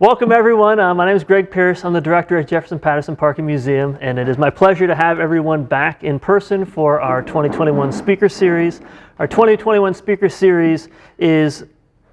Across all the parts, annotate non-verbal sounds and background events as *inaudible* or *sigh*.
Welcome everyone. Uh, my name is Greg Pierce. I'm the director at Jefferson Patterson Park and Museum, and it is my pleasure to have everyone back in person for our 2021 speaker series. Our 2021 speaker series is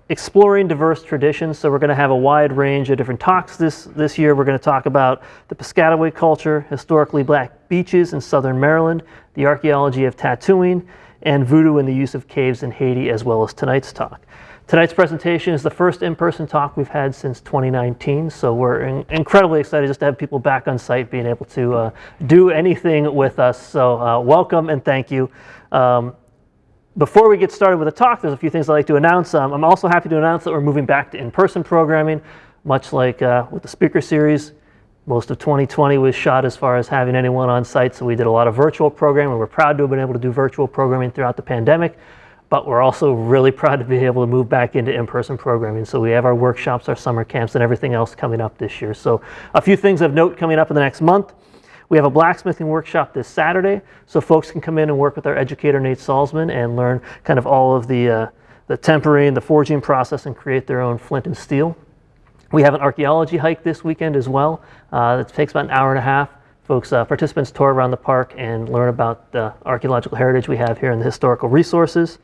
exploring diverse traditions. So we're going to have a wide range of different talks this, this year. We're going to talk about the Piscataway culture, historically black beaches in southern Maryland, the archaeology of tattooing, and voodoo and the use of caves in Haiti, as well as tonight's talk. Tonight's presentation is the first in-person talk we've had since 2019, so we're in incredibly excited just to have people back on site being able to uh, do anything with us. So uh, welcome and thank you. Um, before we get started with the talk, there's a few things I'd like to announce. Um, I'm also happy to announce that we're moving back to in-person programming, much like uh, with the speaker series. Most of 2020 was shot as far as having anyone on site, so we did a lot of virtual programming. We're proud to have been able to do virtual programming throughout the pandemic but we're also really proud to be able to move back into in-person programming. So we have our workshops, our summer camps, and everything else coming up this year. So a few things of note coming up in the next month. We have a blacksmithing workshop this Saturday, so folks can come in and work with our educator, Nate Salzman, and learn kind of all of the, uh, the tempering, the forging process, and create their own flint and steel. We have an archaeology hike this weekend as well. Uh, it takes about an hour and a half. Folks, uh, participants tour around the park and learn about the archaeological heritage we have here and the historical resources.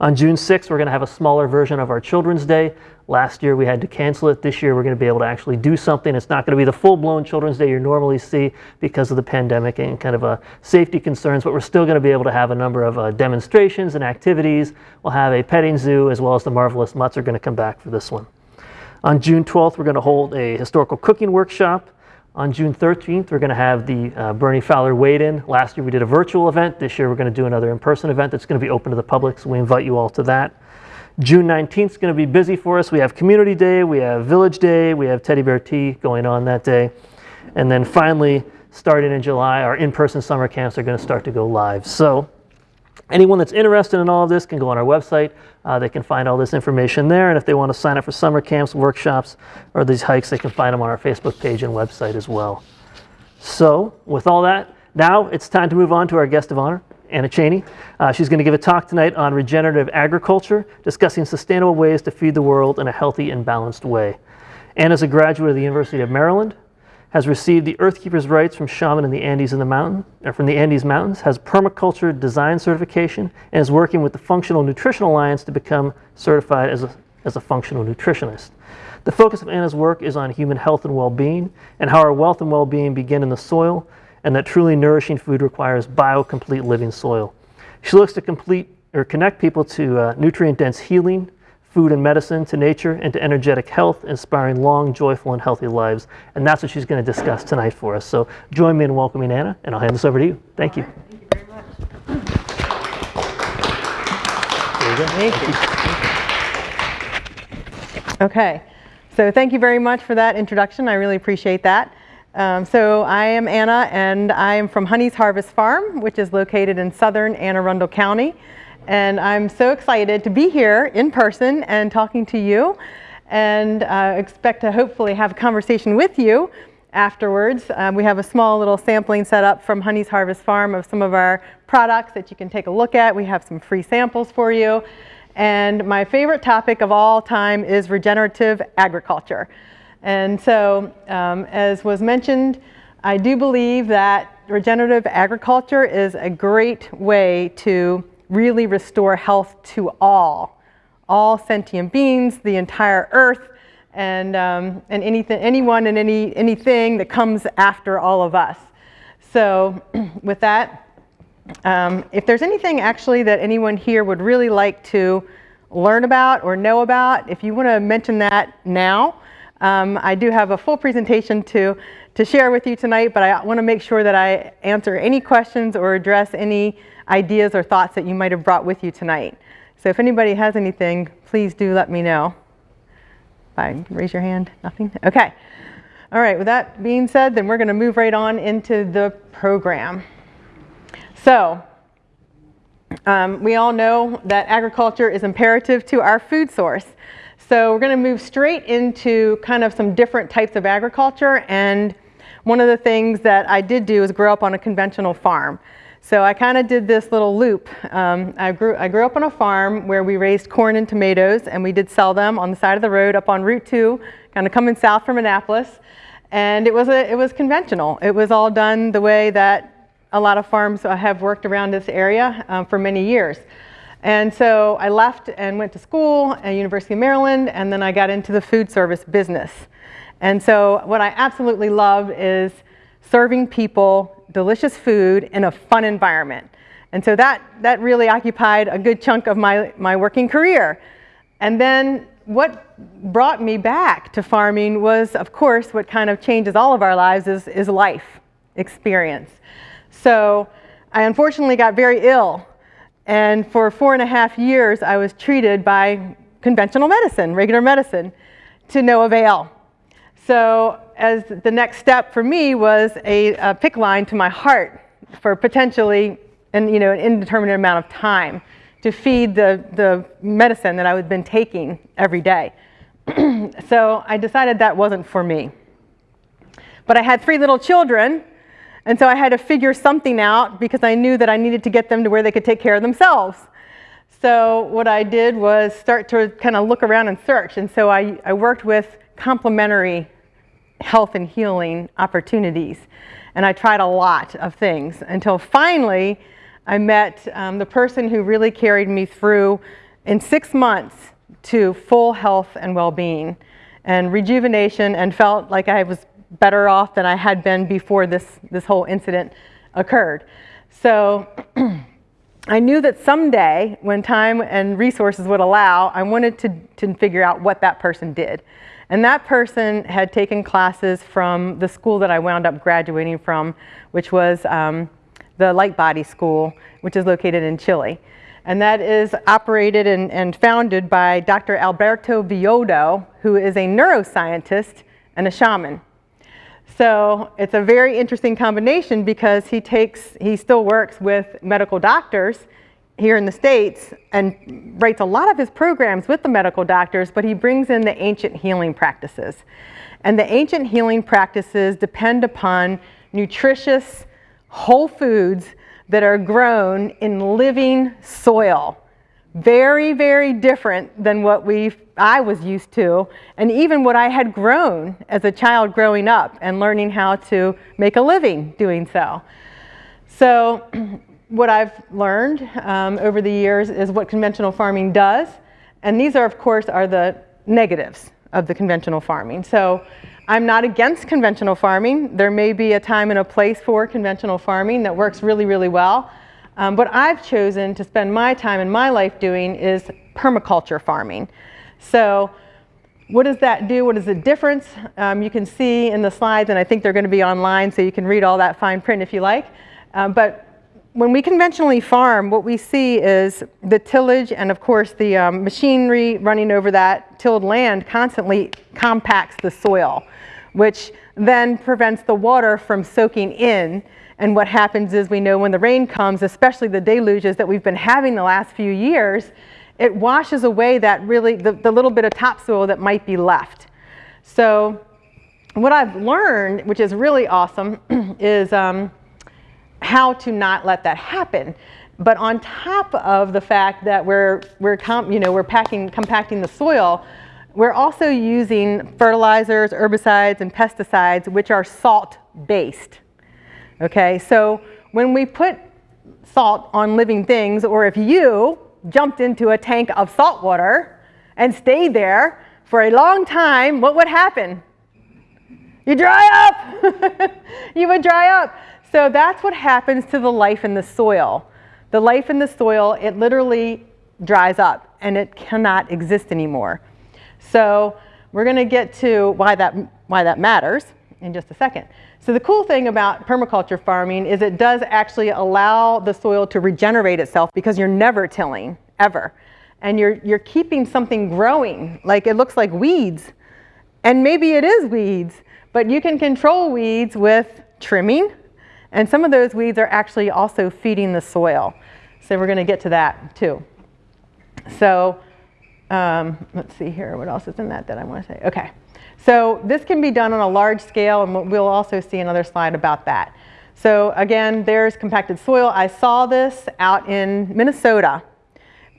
On June 6th, we're going to have a smaller version of our Children's Day. Last year we had to cancel it. This year we're going to be able to actually do something. It's not going to be the full-blown Children's Day you normally see because of the pandemic and kind of a safety concerns, but we're still going to be able to have a number of uh, demonstrations and activities. We'll have a petting zoo as well as the Marvelous Mutts are going to come back for this one. On June 12th, we're going to hold a historical cooking workshop. On June 13th, we're going to have the uh, Bernie Fowler Wade-In. Last year we did a virtual event. This year we're going to do another in-person event that's going to be open to the public, so we invite you all to that. June 19th is going to be busy for us. We have Community Day, we have Village Day, we have Teddy Bear Tea going on that day. And then finally, starting in July, our in-person summer camps are going to start to go live. So Anyone that's interested in all of this can go on our website. Uh, they can find all this information there. And if they want to sign up for summer camps, workshops, or these hikes, they can find them on our Facebook page and website as well. So with all that, now it's time to move on to our guest of honor, Anna Cheney. Uh, she's going to give a talk tonight on regenerative agriculture, discussing sustainable ways to feed the world in a healthy and balanced way. Anna's a graduate of the University of Maryland, has received the Earthkeeper's rites from shaman in the Andes in the mountain, or from the Andes Mountains, has permaculture design certification, and is working with the Functional Nutrition Alliance to become certified as a, as a functional nutritionist. The focus of Anna's work is on human health and well-being, and how our wealth and well-being begin in the soil, and that truly nourishing food requires bio-complete living soil. She looks to complete or connect people to uh, nutrient-dense healing, food and medicine to nature and to energetic health, inspiring long, joyful, and healthy lives. And that's what she's going to discuss tonight for us. So join me in welcoming Anna, and I'll hand this over to you. Thank you. Thank you very much. Thank you. Okay, so thank you very much for that introduction. I really appreciate that. Um, so I am Anna, and I am from Honey's Harvest Farm, which is located in southern Anne Arundel County and I'm so excited to be here in person and talking to you and uh, expect to hopefully have a conversation with you afterwards. Um, we have a small little sampling set up from Honey's Harvest Farm of some of our products that you can take a look at. We have some free samples for you. And my favorite topic of all time is regenerative agriculture. And so, um, as was mentioned, I do believe that regenerative agriculture is a great way to really restore health to all, all sentient beings, the entire earth, and, um, and anything, anyone and any, anything that comes after all of us. So *clears throat* with that, um, if there's anything actually that anyone here would really like to learn about or know about, if you want to mention that now, um, I do have a full presentation to, to share with you tonight, but I want to make sure that I answer any questions or address any ideas or thoughts that you might have brought with you tonight. So if anybody has anything, please do let me know. Fine, raise your hand, nothing? Okay. All right, with that being said, then we're going to move right on into the program. So um, we all know that agriculture is imperative to our food source. So we're going to move straight into kind of some different types of agriculture. And one of the things that I did do is grow up on a conventional farm. So I kind of did this little loop. Um, I, grew, I grew up on a farm where we raised corn and tomatoes and we did sell them on the side of the road up on Route 2, kind of coming south from Annapolis. And it was, a, it was conventional. It was all done the way that a lot of farms have worked around this area um, for many years. And so I left and went to school at University of Maryland, and then I got into the food service business. And so what I absolutely love is serving people delicious food in a fun environment. And so that, that really occupied a good chunk of my, my working career. And then what brought me back to farming was, of course, what kind of changes all of our lives is, is life experience. So I unfortunately got very ill. And for four and a half years, I was treated by conventional medicine, regular medicine, to no avail. So as the next step for me was a, a PICC line to my heart for potentially an, you know, an indeterminate amount of time to feed the, the medicine that I had been taking every day. *clears throat* so I decided that wasn't for me. But I had three little children, and so I had to figure something out because I knew that I needed to get them to where they could take care of themselves. So what I did was start to kind of look around and search. And so I, I worked with complementary health and healing opportunities. And I tried a lot of things until finally I met um, the person who really carried me through in six months to full health and well-being and rejuvenation and felt like I was better off than I had been before this, this whole incident occurred. So *clears throat* I knew that someday when time and resources would allow, I wanted to, to figure out what that person did. And that person had taken classes from the school that I wound up graduating from, which was um, the Light Body School, which is located in Chile. And that is operated and, and founded by Dr. Alberto Villoldo, who is a neuroscientist and a shaman. So it's a very interesting combination because he takes, he still works with medical doctors here in the States and writes a lot of his programs with the medical doctors, but he brings in the ancient healing practices. And the ancient healing practices depend upon nutritious whole foods that are grown in living soil. Very, very different than what we I was used to, and even what I had grown as a child growing up and learning how to make a living doing so. So *clears throat* what I've learned um, over the years is what conventional farming does. And these are, of course, are the negatives of the conventional farming. So I'm not against conventional farming. There may be a time and a place for conventional farming that works really, really well. Um, what I've chosen to spend my time and my life doing is permaculture farming. So what does that do? What is the difference? Um, you can see in the slides, and I think they're going to be online, so you can read all that fine print if you like. Um, but when we conventionally farm, what we see is the tillage and of course the um, machinery running over that tilled land constantly compacts the soil, which then prevents the water from soaking in. And what happens is we know when the rain comes, especially the deluges that we've been having the last few years, it washes away that really, the, the little bit of topsoil that might be left. So what I've learned, which is really awesome, *clears throat* is um, how to not let that happen. But on top of the fact that we're, we're, you know, we're packing, compacting the soil, we're also using fertilizers, herbicides, and pesticides, which are salt-based. Okay, so when we put salt on living things, or if you jumped into a tank of salt water and stayed there for a long time, what would happen? You dry up. *laughs* you would dry up. So that's what happens to the life in the soil. The life in the soil, it literally dries up and it cannot exist anymore. So we're going to get to why that, why that matters in just a second. So the cool thing about permaculture farming is it does actually allow the soil to regenerate itself because you're never tilling, ever. And you're, you're keeping something growing, like it looks like weeds. And maybe it is weeds, but you can control weeds with trimming, and some of those weeds are actually also feeding the soil. So we're going to get to that too. So um, let's see here. What else is in that that I want to say? Okay. So this can be done on a large scale, and we'll also see another slide about that. So again, there's compacted soil. I saw this out in Minnesota.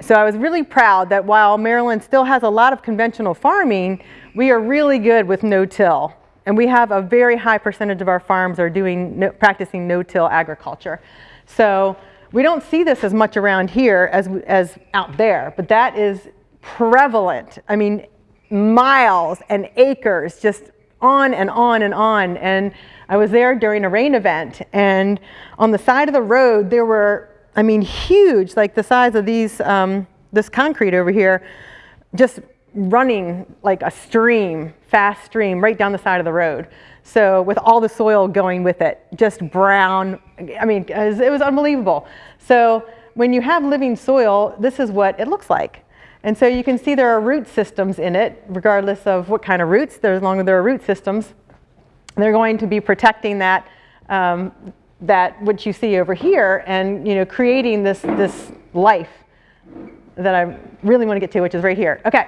So I was really proud that while Maryland still has a lot of conventional farming, we are really good with no-till. And we have a very high percentage of our farms are doing no, practicing no-till agriculture. So we don't see this as much around here as, as out there, but that is prevalent. I mean, miles and acres, just on and on and on. And I was there during a rain event, and on the side of the road, there were, I mean, huge, like the size of these, um, this concrete over here, just running like a stream, fast stream, right down the side of the road. So with all the soil going with it, just brown, I mean, it was, unbelievable. So when you have living soil, this is what it looks like. And so you can see there are root systems in it, regardless of what kind of roots, as long as there are root systems. They're going to be protecting that, um, that what you see over here and you know, creating this, this life that I really want to get to, which is right here. Okay,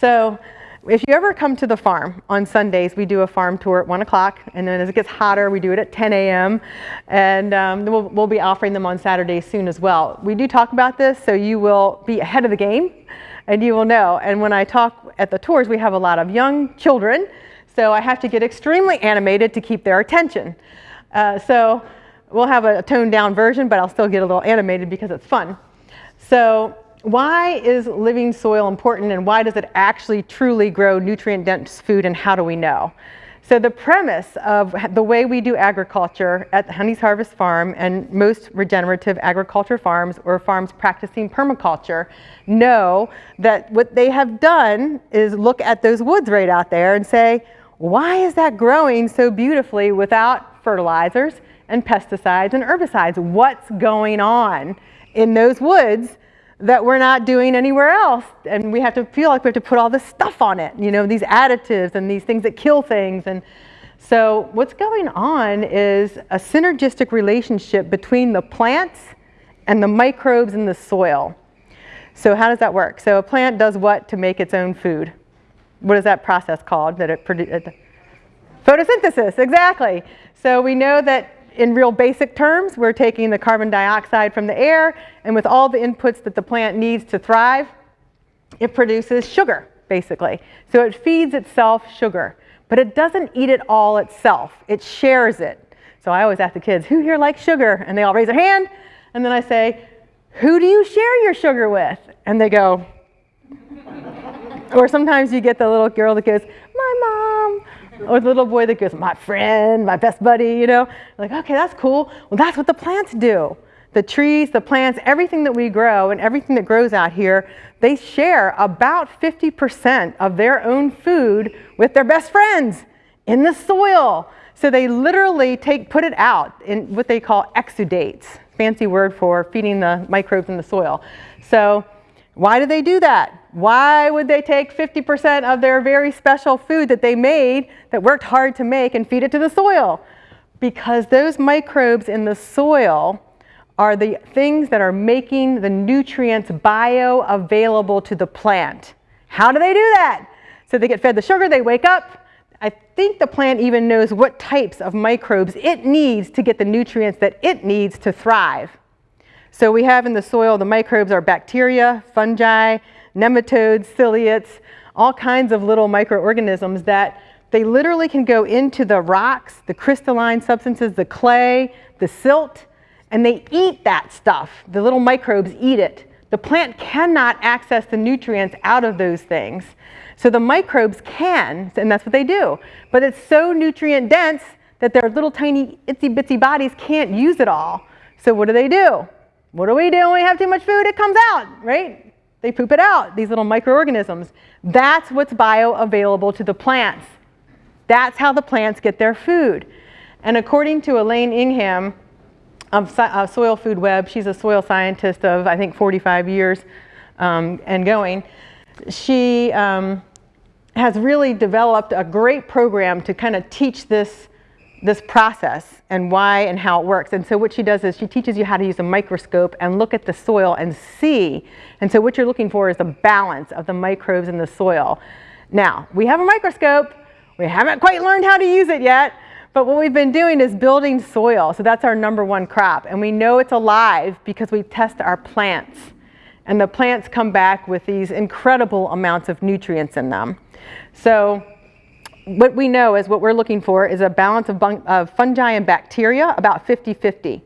so if you ever come to the farm on Sundays, we do a farm tour at 1 o'clock, and then as it gets hotter, we do it at 10 a.m., and um, we'll, we'll be offering them on Saturdays soon as well. We do talk about this, so you will be ahead of the game and you will know. And when I talk at the tours, we have a lot of young children, so I have to get extremely animated to keep their attention. Uh, so we'll have a toned down version, but I'll still get a little animated because it's fun. So why is living soil important and why does it actually truly grow nutrient dense food and how do we know? So the premise of the way we do agriculture at the Honey's Harvest Farm and most regenerative agriculture farms or farms practicing permaculture know that what they have done is look at those woods right out there and say, why is that growing so beautifully without fertilizers and pesticides and herbicides? What's going on in those woods that we're not doing anywhere else. And we have to feel like we have to put all this stuff on it, you know, these additives and these things that kill things. And so what's going on is a synergistic relationship between the plants and the microbes in the soil. So how does that work? So a plant does what to make its own food? What is that process called that it produces? Uh, photosynthesis, exactly. So we know that in real basic terms, we're taking the carbon dioxide from the air, and with all the inputs that the plant needs to thrive, it produces sugar, basically. So it feeds itself sugar, but it doesn't eat it all itself. It shares it. So I always ask the kids, who here likes sugar? And they all raise their hand, and then I say, who do you share your sugar with? And they go, *laughs* or sometimes you get the little girl that goes, my mom, or the little boy that goes, my friend, my best buddy, you know. Like, okay, that's cool. Well, that's what the plants do. The trees, the plants, everything that we grow and everything that grows out here, they share about 50% of their own food with their best friends in the soil. So they literally take, put it out in what they call exudates, fancy word for feeding the microbes in the soil. So why do they do that? Why would they take 50% of their very special food that they made, that worked hard to make, and feed it to the soil? Because those microbes in the soil are the things that are making the nutrients bioavailable to the plant. How do they do that? So they get fed the sugar, they wake up. I think the plant even knows what types of microbes it needs to get the nutrients that it needs to thrive. So we have in the soil, the microbes are bacteria, fungi, nematodes, ciliates, all kinds of little microorganisms that they literally can go into the rocks, the crystalline substances, the clay, the silt, and they eat that stuff. The little microbes eat it. The plant cannot access the nutrients out of those things. So the microbes can, and that's what they do. But it's so nutrient dense that their little tiny itsy bitsy bodies can't use it all. So what do they do? What do we do when we have too much food? It comes out, right? They poop it out, these little microorganisms. That's what's bioavailable to the plants. That's how the plants get their food. And according to Elaine Ingham of uh, Soil Food Web, she's a soil scientist of, I think, 45 years um, and going, she um, has really developed a great program to kind of teach this this process and why and how it works. And so what she does is she teaches you how to use a microscope and look at the soil and see. And so what you're looking for is the balance of the microbes in the soil. Now, we have a microscope. We haven't quite learned how to use it yet, But what we've been doing is building soil. So that's our number one crop. And we know it's alive because we test our plants. And the plants come back with these incredible amounts of nutrients in them. So what we know is what we're looking for is a balance of, of fungi and bacteria, about 50-50.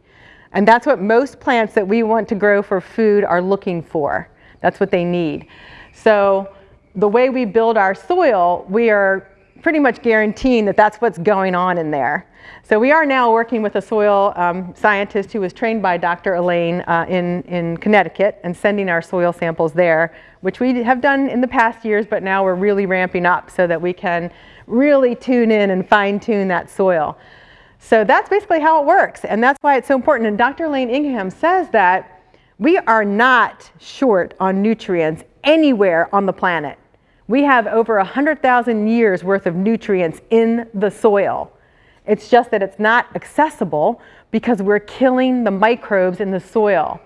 And that's what most plants that we want to grow for food are looking for. That's what they need. So the way we build our soil, we are pretty much guaranteeing that that's what's going on in there. So we are now working with a soil um, scientist who was trained by Dr. Elaine uh, in, in Connecticut and sending our soil samples there, which we have done in the past years, but now we're really ramping up so that we can really tune in and fine tune that soil. So that's basically how it works, and that's why it's so important. And Dr. Elaine Ingham says that we are not short on nutrients anywhere on the planet. We have over 100,000 years worth of nutrients in the soil. It's just that it's not accessible because we're killing the microbes in the soil.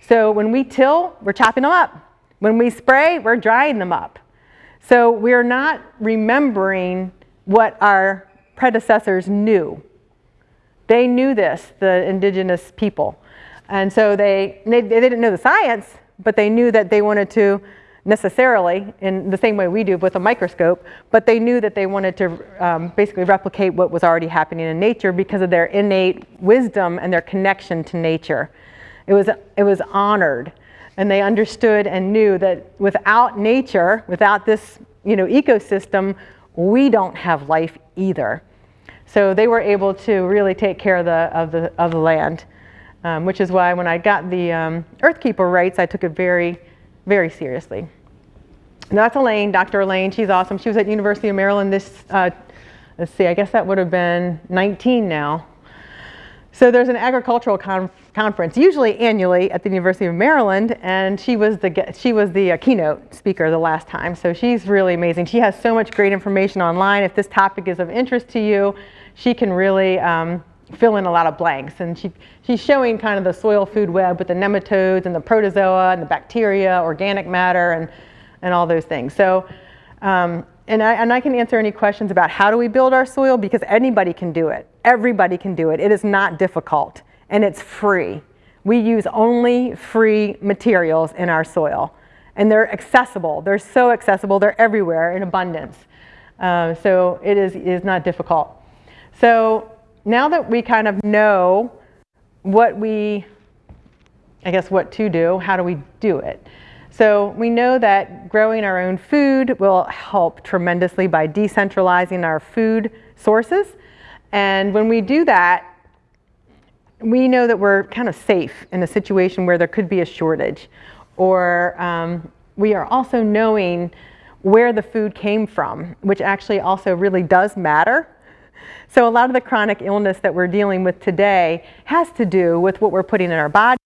So when we till, we're chopping them up. When we spray, we're drying them up. So we're not remembering what our predecessors knew. They knew this, the indigenous people. And so they, they, they didn't know the science, but they knew that they wanted to necessarily in the same way we do with a microscope, but they knew that they wanted to um, basically replicate what was already happening in nature because of their innate wisdom and their connection to nature. It was, it was honored and they understood and knew that without nature, without this you know, ecosystem, we don't have life either. So they were able to really take care of the, of the, of the land, um, which is why when I got the um, Earthkeeper rites, I took it very, very seriously. And that's Elaine, Dr. Elaine. She's awesome. She was at University of Maryland this, uh, let's see, I guess that would have been 19 now. So there's an agricultural conf conference, usually annually at the University of Maryland, and she was the, she was the uh, keynote speaker the last time. So she's really amazing. She has so much great information online. If this topic is of interest to you, she can really um, fill in a lot of blanks. And she, she's showing kind of the soil food web with the nematodes and the protozoa and the bacteria, organic matter, and and all those things. So, um, and, I, and I can answer any questions about how do we build our soil because anybody can do it. Everybody can do it. It is not difficult and it's free. We use only free materials in our soil and they're accessible. They're so accessible. They're everywhere in abundance. Uh, so it is, it is not difficult. So now that we kind of know what we, I guess what to do, how do we do it? So we know that growing our own food will help tremendously by decentralizing our food sources. And when we do that, we know that we're kind of safe in a situation where there could be a shortage. Or um, we are also knowing where the food came from, which actually also really does matter. So a lot of the chronic illness that we're dealing with today has to do with what we're putting in our body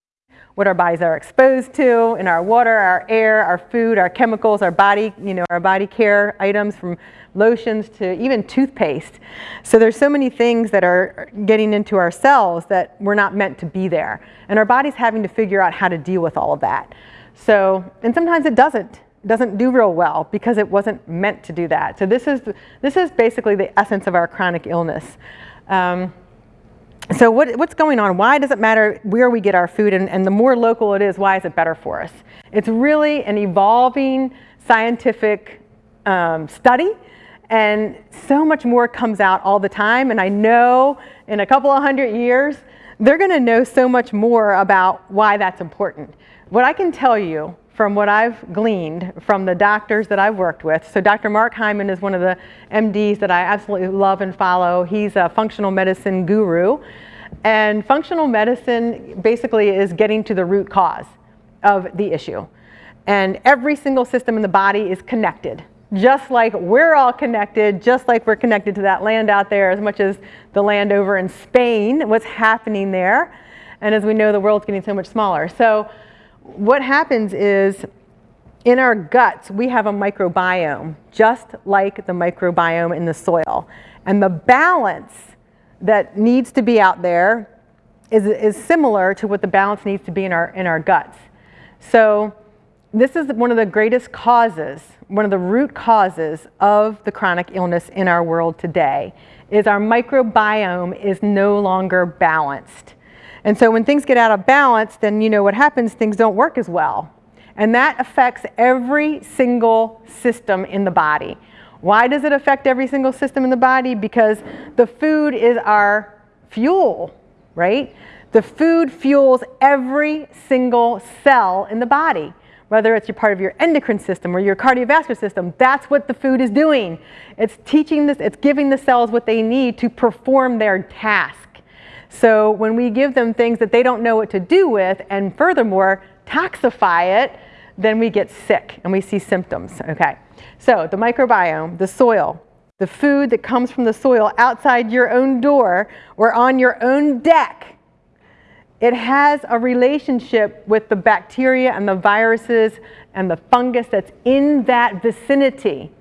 what our bodies are exposed to in our water, our air, our food, our chemicals, our body, you know, our body care items from lotions to even toothpaste. So there's so many things that are getting into our cells that we're not meant to be there. And our body's having to figure out how to deal with all of that. So, and sometimes it doesn't. Doesn't do real well because it wasn't meant to do that. So this is, this is basically the essence of our chronic illness. Um, so what, what's going on? Why does it matter where we get our food? And, and the more local it is, why is it better for us? It's really an evolving scientific um, study. And so much more comes out all the time. And I know in a couple of hundred years, they're going to know so much more about why that's important. What I can tell you from what I've gleaned from the doctors that I've worked with. So Dr. Mark Hyman is one of the MDs that I absolutely love and follow. He's a functional medicine guru. And functional medicine basically is getting to the root cause of the issue. And every single system in the body is connected. Just like we're all connected, just like we're connected to that land out there as much as the land over in Spain, what's happening there. And as we know, the world's getting so much smaller. So what happens is in our guts, we have a microbiome, just like the microbiome in the soil. And the balance that needs to be out there is, is similar to what the balance needs to be in our, in our guts. So this is one of the greatest causes, one of the root causes of the chronic illness in our world today is our microbiome is no longer balanced. And so when things get out of balance, then you know what happens, things don't work as well. And that affects every single system in the body. Why does it affect every single system in the body? Because the food is our fuel, right? The food fuels every single cell in the body, whether it's your part of your endocrine system or your cardiovascular system. That's what the food is doing. It's teaching this, it's giving the cells what they need to perform their task. So when we give them things that they don't know what to do with, and furthermore, toxify it, then we get sick and we see symptoms, okay? So the microbiome, the soil, the food that comes from the soil outside your own door or on your own deck, it has a relationship with the bacteria and the viruses and the fungus that's in that vicinity.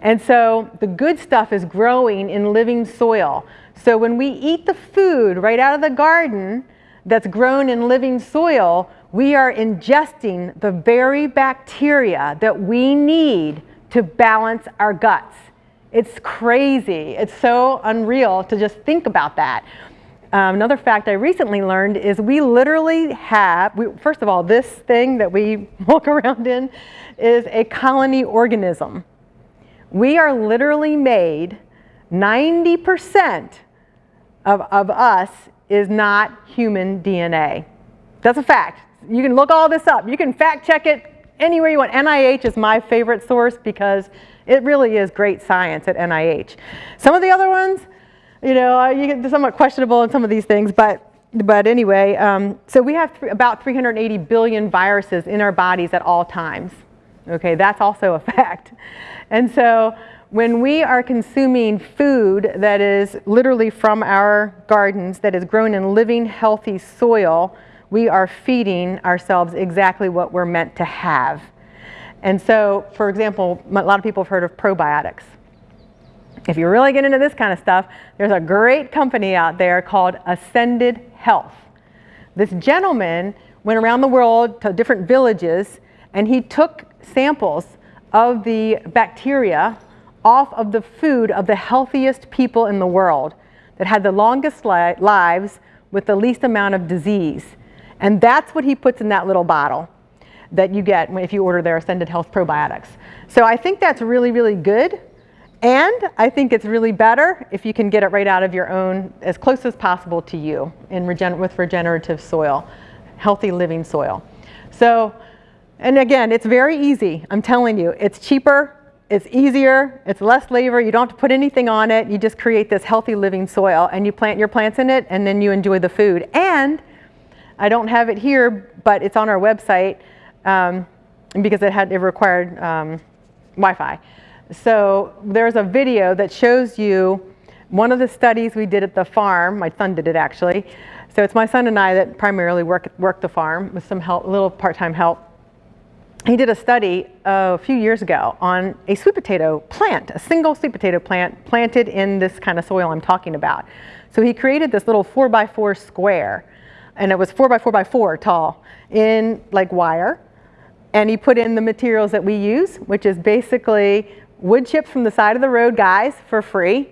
And so the good stuff is growing in living soil. So when we eat the food right out of the garden that's grown in living soil, we are ingesting the very bacteria that we need to balance our guts. It's crazy. It's so unreal to just think about that. Um, another fact I recently learned is we literally have, we, first of all, this thing that we *laughs* walk around in is a colony organism. We are literally made 90% of, of us is not human DNA. That's a fact. You can look all this up. You can fact check it anywhere you want. NIH is my favorite source because it really is great science at NIH. Some of the other ones, you know, you get somewhat questionable in some of these things, but but anyway, um, so we have th about 380 billion viruses in our bodies at all times. Okay, that's also a *laughs* fact. And so when we are consuming food that is literally from our gardens, that is grown in living, healthy soil, we are feeding ourselves exactly what we're meant to have. And so, for example, a lot of people have heard of probiotics. If you really get into this kind of stuff, there's a great company out there called Ascended Health. This gentleman went around the world to different villages and he took samples of the bacteria off of the food of the healthiest people in the world that had the longest li lives with the least amount of disease. And that's what he puts in that little bottle that you get if you order their Ascended Health probiotics. So I think that's really, really good. And I think it's really better if you can get it right out of your own, as close as possible to you in regen with regenerative soil, healthy living soil. So, and again, it's very easy. I'm telling you, it's cheaper, it's easier, it's less labor, you don't have to put anything on it. You just create this healthy living soil and you plant your plants in it and then you enjoy the food. And I don't have it here, but it's on our website um, because it had it required um, Wi-Fi. So there's a video that shows you one of the studies we did at the farm. My son did it actually. So it's my son and I that primarily work work the farm with some help, a little part-time help. He did a study a few years ago on a sweet potato plant, a single sweet potato plant planted in this kind of soil I'm talking about. So he created this little four by four square and it was four by four by four tall in like wire. And he put in the materials that we use, which is basically wood chips from the side of the road, guys, for free,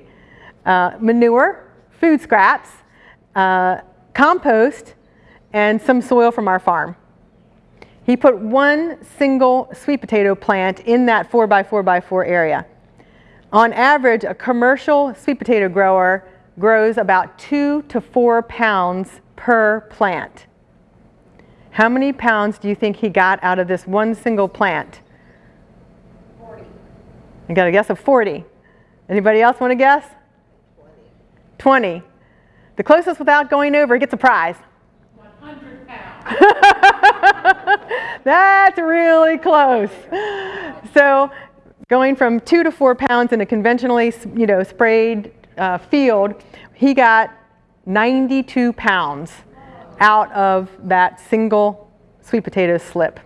uh, manure, food scraps, uh, compost, and some soil from our farm. He put one single sweet potato plant in that four by four by four area. On average, a commercial sweet potato grower grows about two to four pounds per plant. How many pounds do you think he got out of this one single plant? 40. You got a guess of 40. Anybody else want to guess? 20. 20. The closest without going over gets a prize. 100 pounds. *laughs* That's really close. So going from two to four pounds in a conventionally you know, sprayed uh, field, he got 92 pounds out of that single sweet potato slip.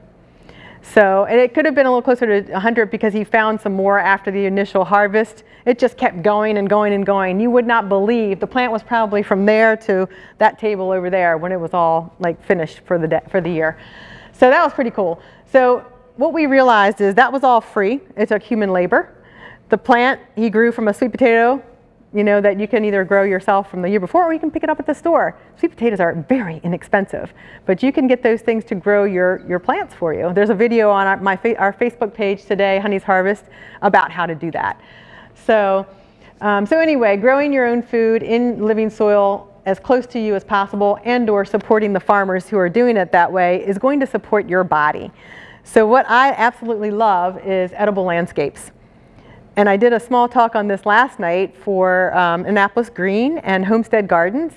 So, and it could have been a little closer to 100 because he found some more after the initial harvest. It just kept going and going and going. You would not believe the plant was probably from there to that table over there when it was all like finished for the, for the year. So that was pretty cool. So what we realized is that was all free. It took human labor. The plant he grew from a sweet potato you know, that you can either grow yourself from the year before or you can pick it up at the store. Sweet potatoes are very inexpensive, but you can get those things to grow your, your plants for you. There's a video on our, my, our Facebook page today, Honey's Harvest, about how to do that. So, um, so anyway, growing your own food in living soil as close to you as possible and or supporting the farmers who are doing it that way is going to support your body. So what I absolutely love is edible landscapes. And I did a small talk on this last night for um, Annapolis Green and Homestead Gardens.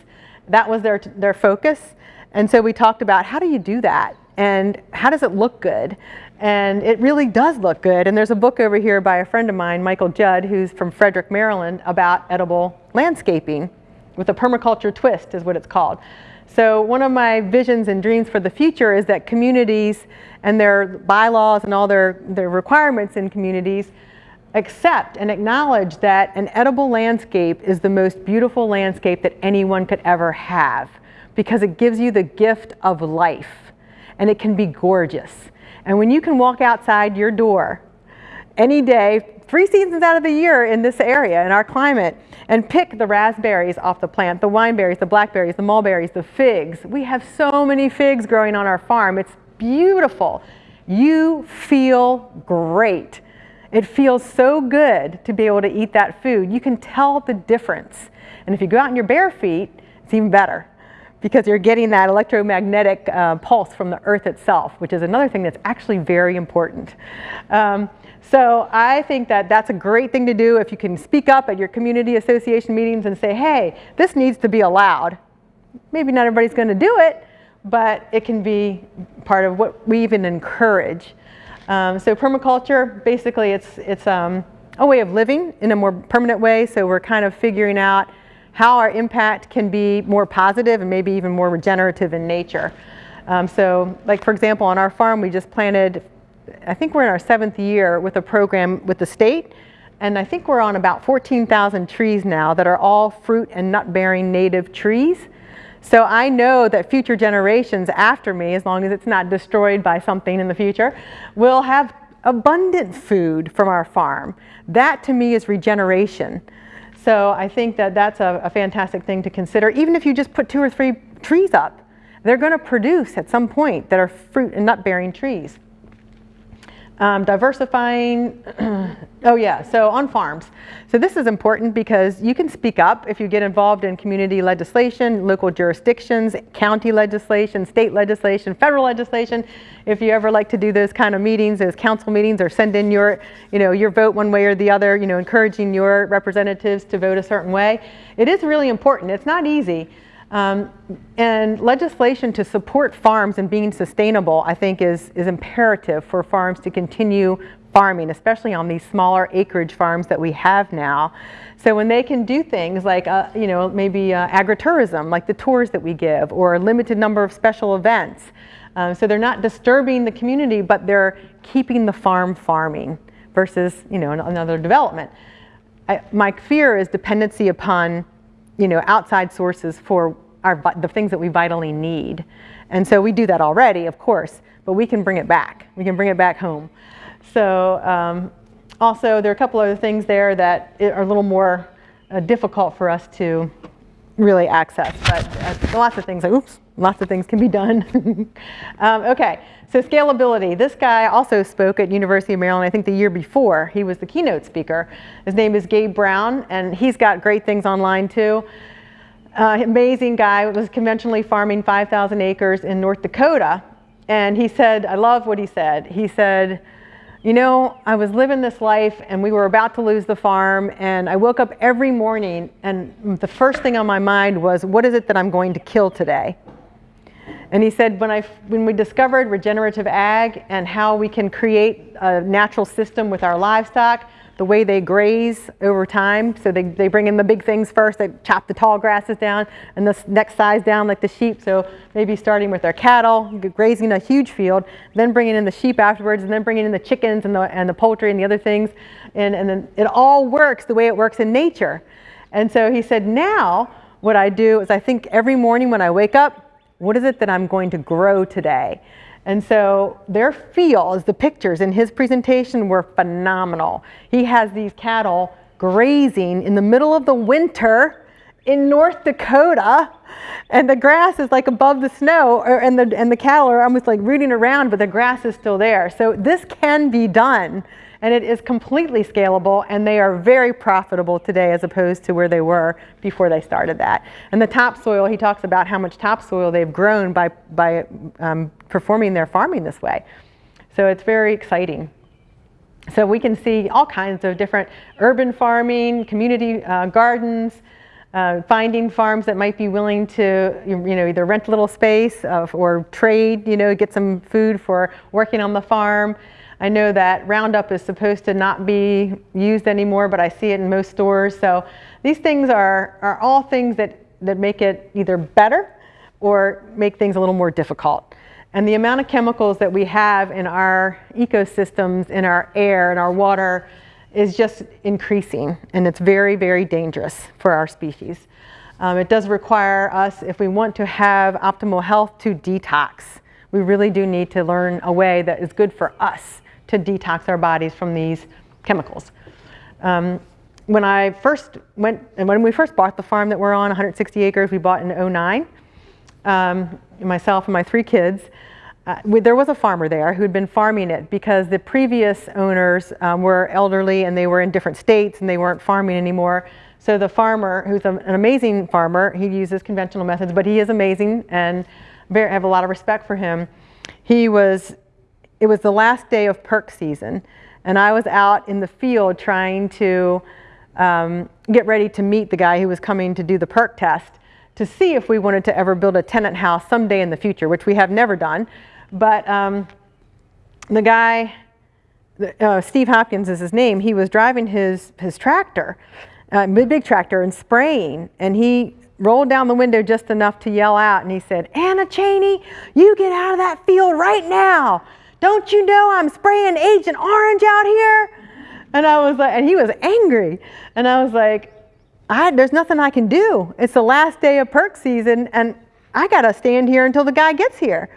That was their, their focus. And so we talked about how do you do that? And how does it look good? And it really does look good. And there's a book over here by a friend of mine, Michael Judd, who's from Frederick, Maryland, about edible landscaping with a permaculture twist is what it's called. So one of my visions and dreams for the future is that communities and their bylaws and all their, their requirements in communities accept and acknowledge that an edible landscape is the most beautiful landscape that anyone could ever have because it gives you the gift of life and it can be gorgeous. And when you can walk outside your door any day, three seasons out of the year in this area, in our climate, and pick the raspberries off the plant, the wineberries, the blackberries, the mulberries, the figs. We have so many figs growing on our farm. It's beautiful. You feel great. It feels so good to be able to eat that food. You can tell the difference. And if you go out in your bare feet, it's even better because you're getting that electromagnetic uh, pulse from the earth itself, which is another thing that's actually very important. Um, so I think that that's a great thing to do if you can speak up at your community association meetings and say, hey, this needs to be allowed. Maybe not everybody's going to do it, but it can be part of what we even encourage. Um, so permaculture, basically it's, it's um, a way of living in a more permanent way. So we're kind of figuring out how our impact can be more positive and maybe even more regenerative in nature. Um, so like for example, on our farm, we just planted, I think we're in our seventh year with a program with the state. And I think we're on about 14,000 trees now that are all fruit and nut bearing native trees. So I know that future generations after me, as long as it's not destroyed by something in the future, will have abundant food from our farm. That to me is regeneration. So I think that that's a, a fantastic thing to consider. Even if you just put two or three trees up, they're going to produce at some point that are fruit and nut bearing trees. Um, diversifying, *clears throat* oh yeah, so on farms. So this is important because you can speak up if you get involved in community legislation, local jurisdictions, county legislation, state legislation, federal legislation. If you ever like to do those kind of meetings, those council meetings, or send in your, you know, your vote one way or the other, you know, encouraging your representatives to vote a certain way. It is really important. It's not easy. Um, and legislation to support farms and being sustainable, I think, is, is imperative for farms to continue farming, especially on these smaller acreage farms that we have now. So when they can do things like, uh, you know, maybe uh, agritourism, like the tours that we give, or a limited number of special events. Um, so they're not disturbing the community, but they're keeping the farm farming versus, you know, another development. I, my fear is dependency upon you know, outside sources for our, the things that we vitally need. And so we do that already, of course, but we can bring it back. We can bring it back home. So um, also, there are a couple other things there that are a little more uh, difficult for us to really access, but uh, lots of things, oops, lots of things can be done. *laughs* um, okay, so scalability. This guy also spoke at University of Maryland, I think the year before. He was the keynote speaker. His name is Gabe Brown, and he's got great things online too. Uh, amazing guy, was conventionally farming 5,000 acres in North Dakota. And he said, I love what he said. He said, you know, I was living this life and we were about to lose the farm and I woke up every morning and the first thing on my mind was, what is it that I'm going to kill today? And he said, when, I, when we discovered regenerative ag and how we can create a natural system with our livestock, the way they graze over time. So they, they bring in the big things first, they chop the tall grasses down and the next size down like the sheep. So maybe starting with their cattle, grazing a huge field, then bringing in the sheep afterwards, and then bringing in the chickens and the, and the poultry and the other things. And, and then it all works the way it works in nature. And so he said, now what I do is I think every morning when I wake up, what is it that I'm going to grow today? And so their fields, the pictures in his presentation were phenomenal. He has these cattle grazing in the middle of the winter in North Dakota and the grass is like above the snow or, and, the, and the cattle are almost like rooting around but the grass is still there. So this can be done and it is completely scalable and they are very profitable today as opposed to where they were before they started that. And the topsoil, he talks about how much topsoil they've grown by, by um, performing their farming this way. So it's very exciting. So we can see all kinds of different urban farming, community uh, gardens, uh, finding farms that might be willing to, you know, either rent a little space uh, or trade, you know, get some food for working on the farm. I know that Roundup is supposed to not be used anymore, but I see it in most stores. So these things are, are all things that, that make it either better or make things a little more difficult. And the amount of chemicals that we have in our ecosystems, in our air, in our water, is just increasing. And it's very, very dangerous for our species. Um, it does require us, if we want to have optimal health, to detox. We really do need to learn a way that is good for us to detox our bodies from these chemicals. Um, when I first went, and when we first bought the farm that we're on, 160 acres, we bought in 09, um, myself and my three kids, uh, we, there was a farmer there who'd been farming it because the previous owners um, were elderly and they were in different states and they weren't farming anymore. So the farmer, who's a, an amazing farmer, he uses conventional methods, but he is amazing and very, I have a lot of respect for him. He was it was the last day of perc season, and I was out in the field trying to um, get ready to meet the guy who was coming to do the perc test to see if we wanted to ever build a tenant house someday in the future, which we have never done. But um, the guy, uh, Steve Hopkins is his name, he was driving his, his tractor, uh, big tractor, and spraying, and he rolled down the window just enough to yell out, and he said, Anna Cheney, you get out of that field right now. Don't you know I'm spraying Agent Orange out here? And I was like, and he was angry. And I was like, I, there's nothing I can do. It's the last day of perc season and I got to stand here until the guy gets here.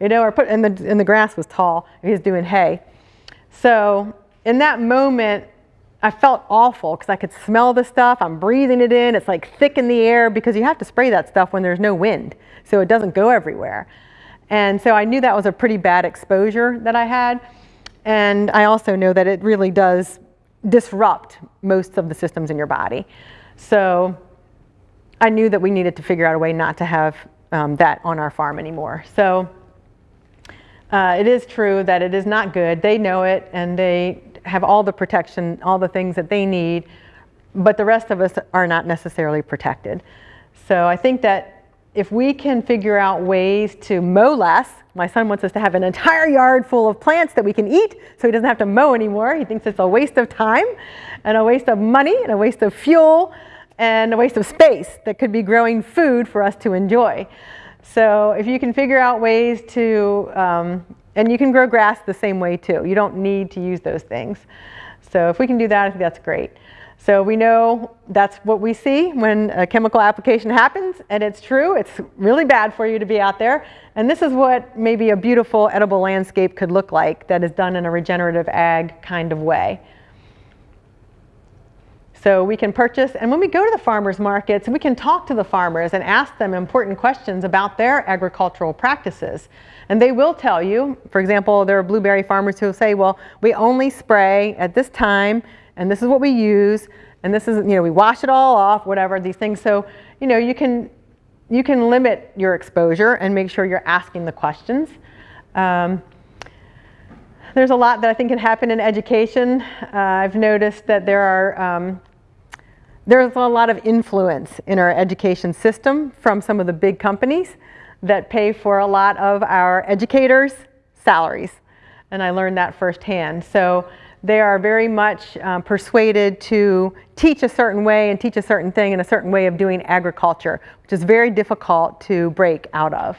You know, or put, and the, and the grass was tall. He was doing hay. So in that moment, I felt awful because I could smell the stuff. I'm breathing it in. It's like thick in the air because you have to spray that stuff when there's no wind so it doesn't go everywhere. And so I knew that was a pretty bad exposure that I had. And I also know that it really does disrupt most of the systems in your body. So I knew that we needed to figure out a way not to have um, that on our farm anymore. So uh, it is true that it is not good. They know it and they have all the protection, all the things that they need, but the rest of us are not necessarily protected. So I think that if we can figure out ways to mow less, my son wants us to have an entire yard full of plants that we can eat so he doesn't have to mow anymore. He thinks it's a waste of time and a waste of money and a waste of fuel and a waste of space that could be growing food for us to enjoy. So if you can figure out ways to, um, and you can grow grass the same way too. You don't need to use those things. So if we can do that, I think that's great. So we know that's what we see when a chemical application happens, and it's true. It's really bad for you to be out there. And this is what maybe a beautiful edible landscape could look like that is done in a regenerative ag kind of way. So we can purchase, and when we go to the farmers markets, we can talk to the farmers and ask them important questions about their agricultural practices. And they will tell you, for example, there are blueberry farmers who will say, well, we only spray at this time and this is what we use, and this is, you know, we wash it all off, whatever, these things. So, you know, you can, you can limit your exposure and make sure you're asking the questions. Um, there's a lot that I think can happen in education. Uh, I've noticed that there are, um, there's a lot of influence in our education system from some of the big companies that pay for a lot of our educators' salaries. And I learned that firsthand. So they are very much um, persuaded to teach a certain way and teach a certain thing and a certain way of doing agriculture, which is very difficult to break out of.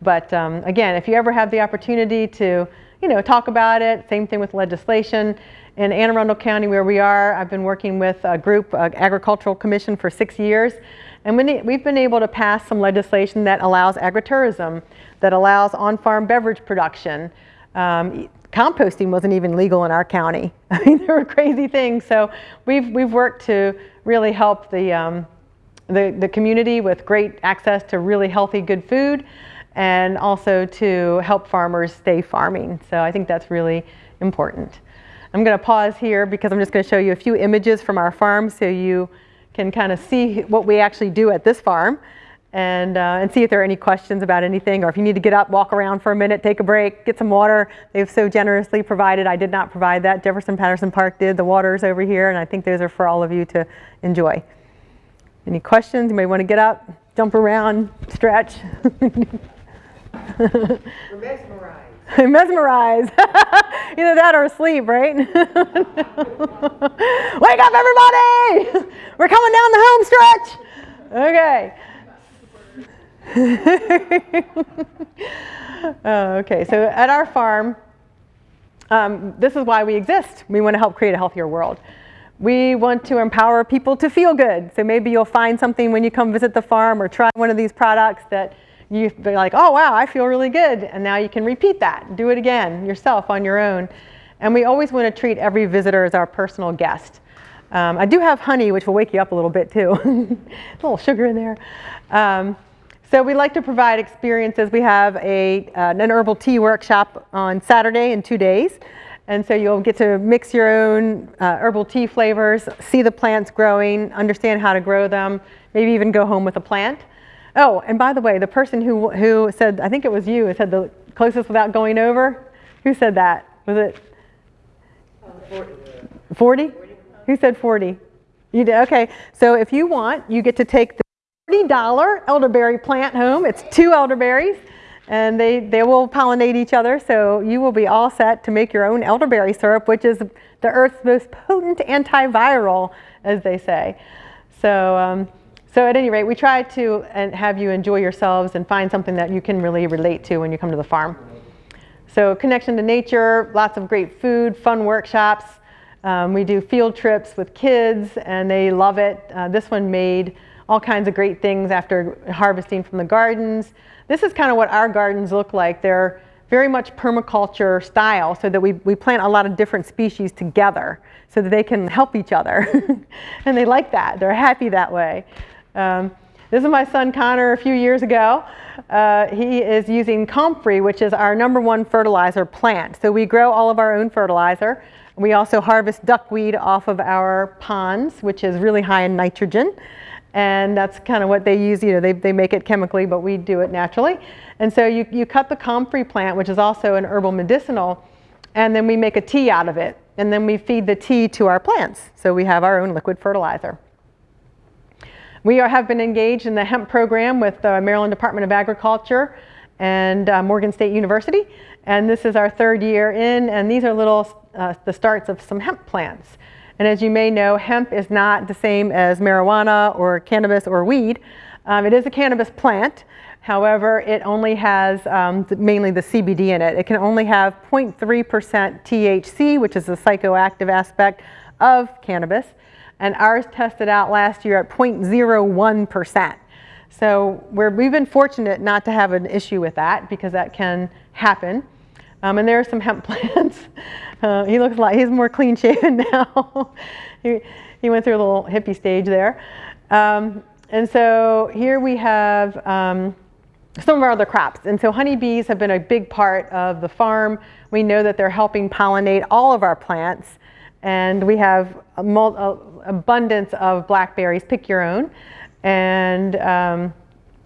But um, again, if you ever have the opportunity to, you know, talk about it, same thing with legislation. In Anne Arundel County where we are, I've been working with a group, uh, Agricultural Commission for six years. And we've been able to pass some legislation that allows agritourism, that allows on-farm beverage production, Um, composting wasn't even legal in our county. *laughs* I mean, there were crazy things. So we've, we've worked to really help the, um, the, the community with great access to really healthy, good food and also to help farmers stay farming. So I think that's really important. I'm going to pause here because I'm just going to show you a few images from our farm so you can kind of see what we actually do at this farm and, uh, and see if there are any questions about anything or if you need to get up, walk around for a minute, take a break, get some water. They've so generously provided. I did not provide that. Jefferson Patterson Park did. The water's over here and I think those are for all of you to enjoy. Any questions? You may want to get up, jump around, stretch. We're mesmerized. *laughs* mesmerized. *laughs* Either that or asleep, right? *laughs* Wake up, everybody! We're coming down the home stretch. Okay. *laughs* oh, okay, so at our farm, um, this is why we exist. We want to help create a healthier world. We want to empower people to feel good. So maybe you'll find something when you come visit the farm or try one of these products that you be like, oh wow, I feel really good. And now you can repeat that, do it again yourself on your own. And we always want to treat every visitor as our personal guest. Um, I do have honey, which will wake you up a little bit too. *laughs* a little sugar in there. Um, so we like to provide experiences. We have a, uh, an herbal tea workshop on Saturday in two days. And so you'll get to mix your own uh, herbal tea flavors, see the plants growing, understand how to grow them, maybe even go home with a plant. Oh, and by the way, the person who, who said, I think it was you, who said the closest without going over, who said that? Was it 40? Who said 40? You did, okay. So if you want, you get to take the $40 elderberry plant home. It's two elderberries and they, they will pollinate each other. So you will be all set to make your own elderberry syrup, which is the earth's most potent antiviral, as they say. So, um, so at any rate, we try to have you enjoy yourselves and find something that you can really relate to when you come to the farm. So connection to nature, lots of great food, fun workshops. Um, we do field trips with kids and they love it. Uh, this one made all kinds of great things after harvesting from the gardens. This is kind of what our gardens look like. They're very much permaculture style so that we, we plant a lot of different species together so that they can help each other. *laughs* and they like that. They're happy that way. Um, this is my son Connor a few years ago. Uh, he is using comfrey, which is our number one fertilizer plant. So we grow all of our own fertilizer. We also harvest duckweed off of our ponds, which is really high in nitrogen. And that's kind of what they use, you know, they, they make it chemically, but we do it naturally. And so you, you cut the comfrey plant, which is also an herbal medicinal, and then we make a tea out of it. And then we feed the tea to our plants. So we have our own liquid fertilizer. We are, have been engaged in the hemp program with the Maryland Department of Agriculture and uh, Morgan State University. And this is our third year in, and these are little, uh, the starts of some hemp plants. And as you may know, hemp is not the same as marijuana or cannabis or weed. Um, it is a cannabis plant. However, it only has um, mainly the CBD in it. It can only have 0.3% THC, which is the psychoactive aspect of cannabis and ours tested out last year at 0.01%. So we have been fortunate not to have an issue with that because that can happen. Um, and there are some hemp *laughs* plants. Uh, he looks like he's more clean shaven *laughs* now. he, he went through a little hippie stage there. Um, and so here we have um, some of our other crops. And so honeybees have been a big part of the farm. We know that they're helping pollinate all of our plants. And we have a, a abundance of blackberries, pick your own. And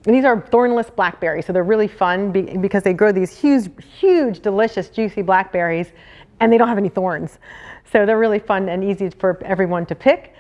um, these are thornless blackberries, so they're really fun be because they grow these huge, huge, delicious, juicy blackberries, and they don't have any thorns. So they're really fun and easy for everyone to pick.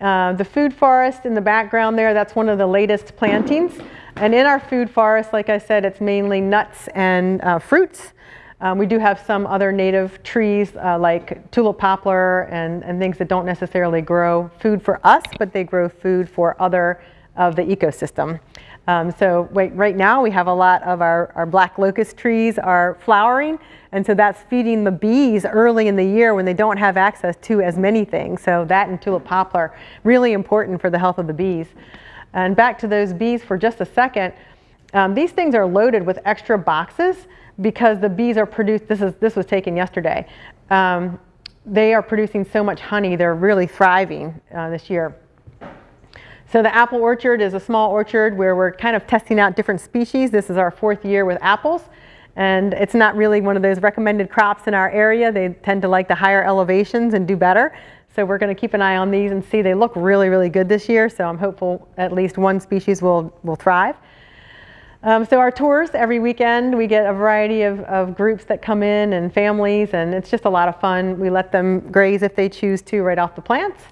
Uh, the food forest in the background there, that's one of the latest plantings. And in our food forest, like I said, it's mainly nuts and uh, fruits. Um, we do have some other native trees uh, like tulip poplar and, and things that don't necessarily grow food for us, but they grow food for other of the ecosystem. Um, so wait, right now we have a lot of our, our black locust trees are flowering and so that's feeding the bees early in the year when they don't have access to as many things. So that and tulip poplar, really important for the health of the bees. And back to those bees for just a second. Um, these things are loaded with extra boxes because the bees are produced, this, is, this was taken yesterday. Um, they are producing so much honey, they're really thriving uh, this year. So the apple orchard is a small orchard where we're kind of testing out different species. This is our fourth year with apples. And it's not really one of those recommended crops in our area. They tend to like the higher elevations and do better. So we're going to keep an eye on these and see. They look really, really good this year. So I'm hopeful at least one species will, will thrive. Um, so our tours every weekend, we get a variety of, of, groups that come in and families, and it's just a lot of fun. We let them graze if they choose to right off the plants.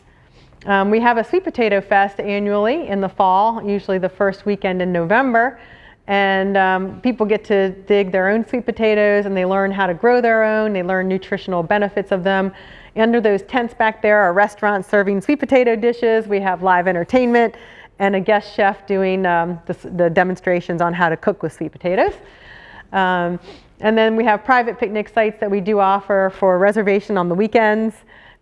Um, we have a sweet potato fest annually in the fall, usually the first weekend in November. And um, people get to dig their own sweet potatoes and they learn how to grow their own. They learn nutritional benefits of them. Under those tents back there are restaurants serving sweet potato dishes. We have live entertainment and a guest chef doing um, the, the, demonstrations on how to cook with sweet potatoes. Um, and then we have private picnic sites that we do offer for reservation on the weekends.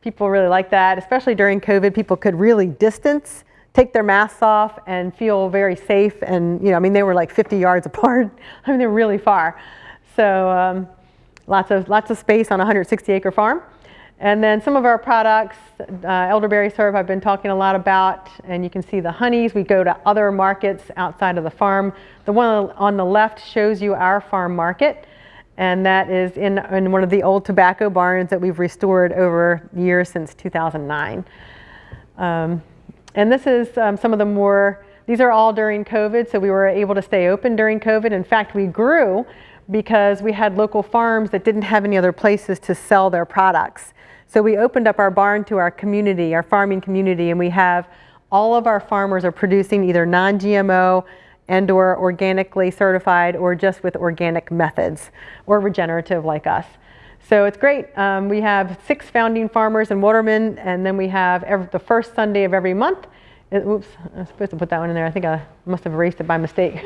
People really like that, especially during COVID. People could really distance, take their masks off, and feel very safe. And you know, I mean, they were like 50 yards *laughs* apart. I mean, they're really far. So um, lots of lots of space on a 160 acre farm. And then some of our products, uh, elderberry syrup I've been talking a lot about, and you can see the honeys. We go to other markets outside of the farm. The one on the left shows you our farm market and that is in, in one of the old tobacco barns that we've restored over years since 2009. Um, and this is um, some of the more, these are all during COVID, so we were able to stay open during COVID. In fact, we grew because we had local farms that didn't have any other places to sell their products. So we opened up our barn to our community, our farming community, and we have all of our farmers are producing either non-GMO, and or organically certified or just with organic methods or regenerative like us. So it's great. Um, we have six founding farmers and watermen and then we have every, the first Sunday of every month. It, oops, I was supposed to put that one in there. I think I must have erased it by mistake.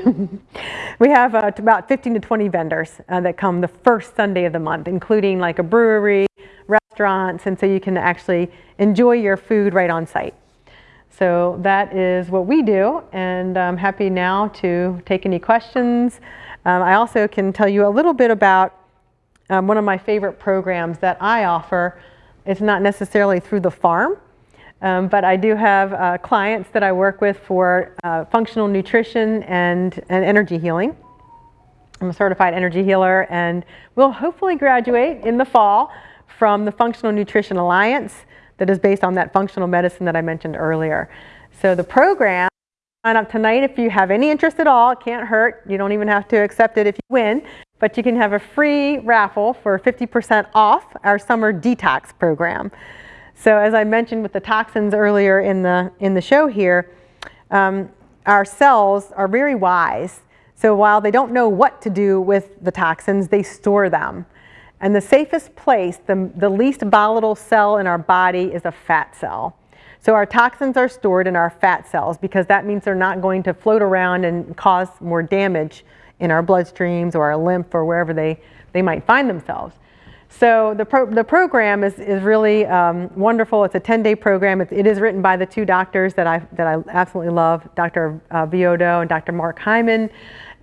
*laughs* we have uh, about 15 to 20 vendors uh, that come the first Sunday of the month, including like a brewery, restaurants, and so you can actually enjoy your food right on site. So that is what we do, and I'm happy now to take any questions. Um, I also can tell you a little bit about um, one of my favorite programs that I offer. It's not necessarily through the farm, um, but I do have uh, clients that I work with for uh, functional nutrition and, and energy healing. I'm a certified energy healer and will hopefully graduate in the fall from the Functional Nutrition Alliance that is based on that functional medicine that I mentioned earlier. So the program, sign up tonight if you have any interest at all. It can't hurt. You don't even have to accept it if you win. But you can have a free raffle for 50% off our summer detox program. So as I mentioned with the toxins earlier in the, in the show here, um, our cells are very wise. So while they don't know what to do with the toxins, they store them. And the safest place, the, the least volatile cell in our body is a fat cell. So our toxins are stored in our fat cells because that means they're not going to float around and cause more damage in our bloodstreams or our lymph or wherever they, they might find themselves. So the, pro the program is, is really um, wonderful. It's a 10-day program. It, it is written by the two doctors that I, that I absolutely love, Dr. Uh, and Dr. Mark Hyman.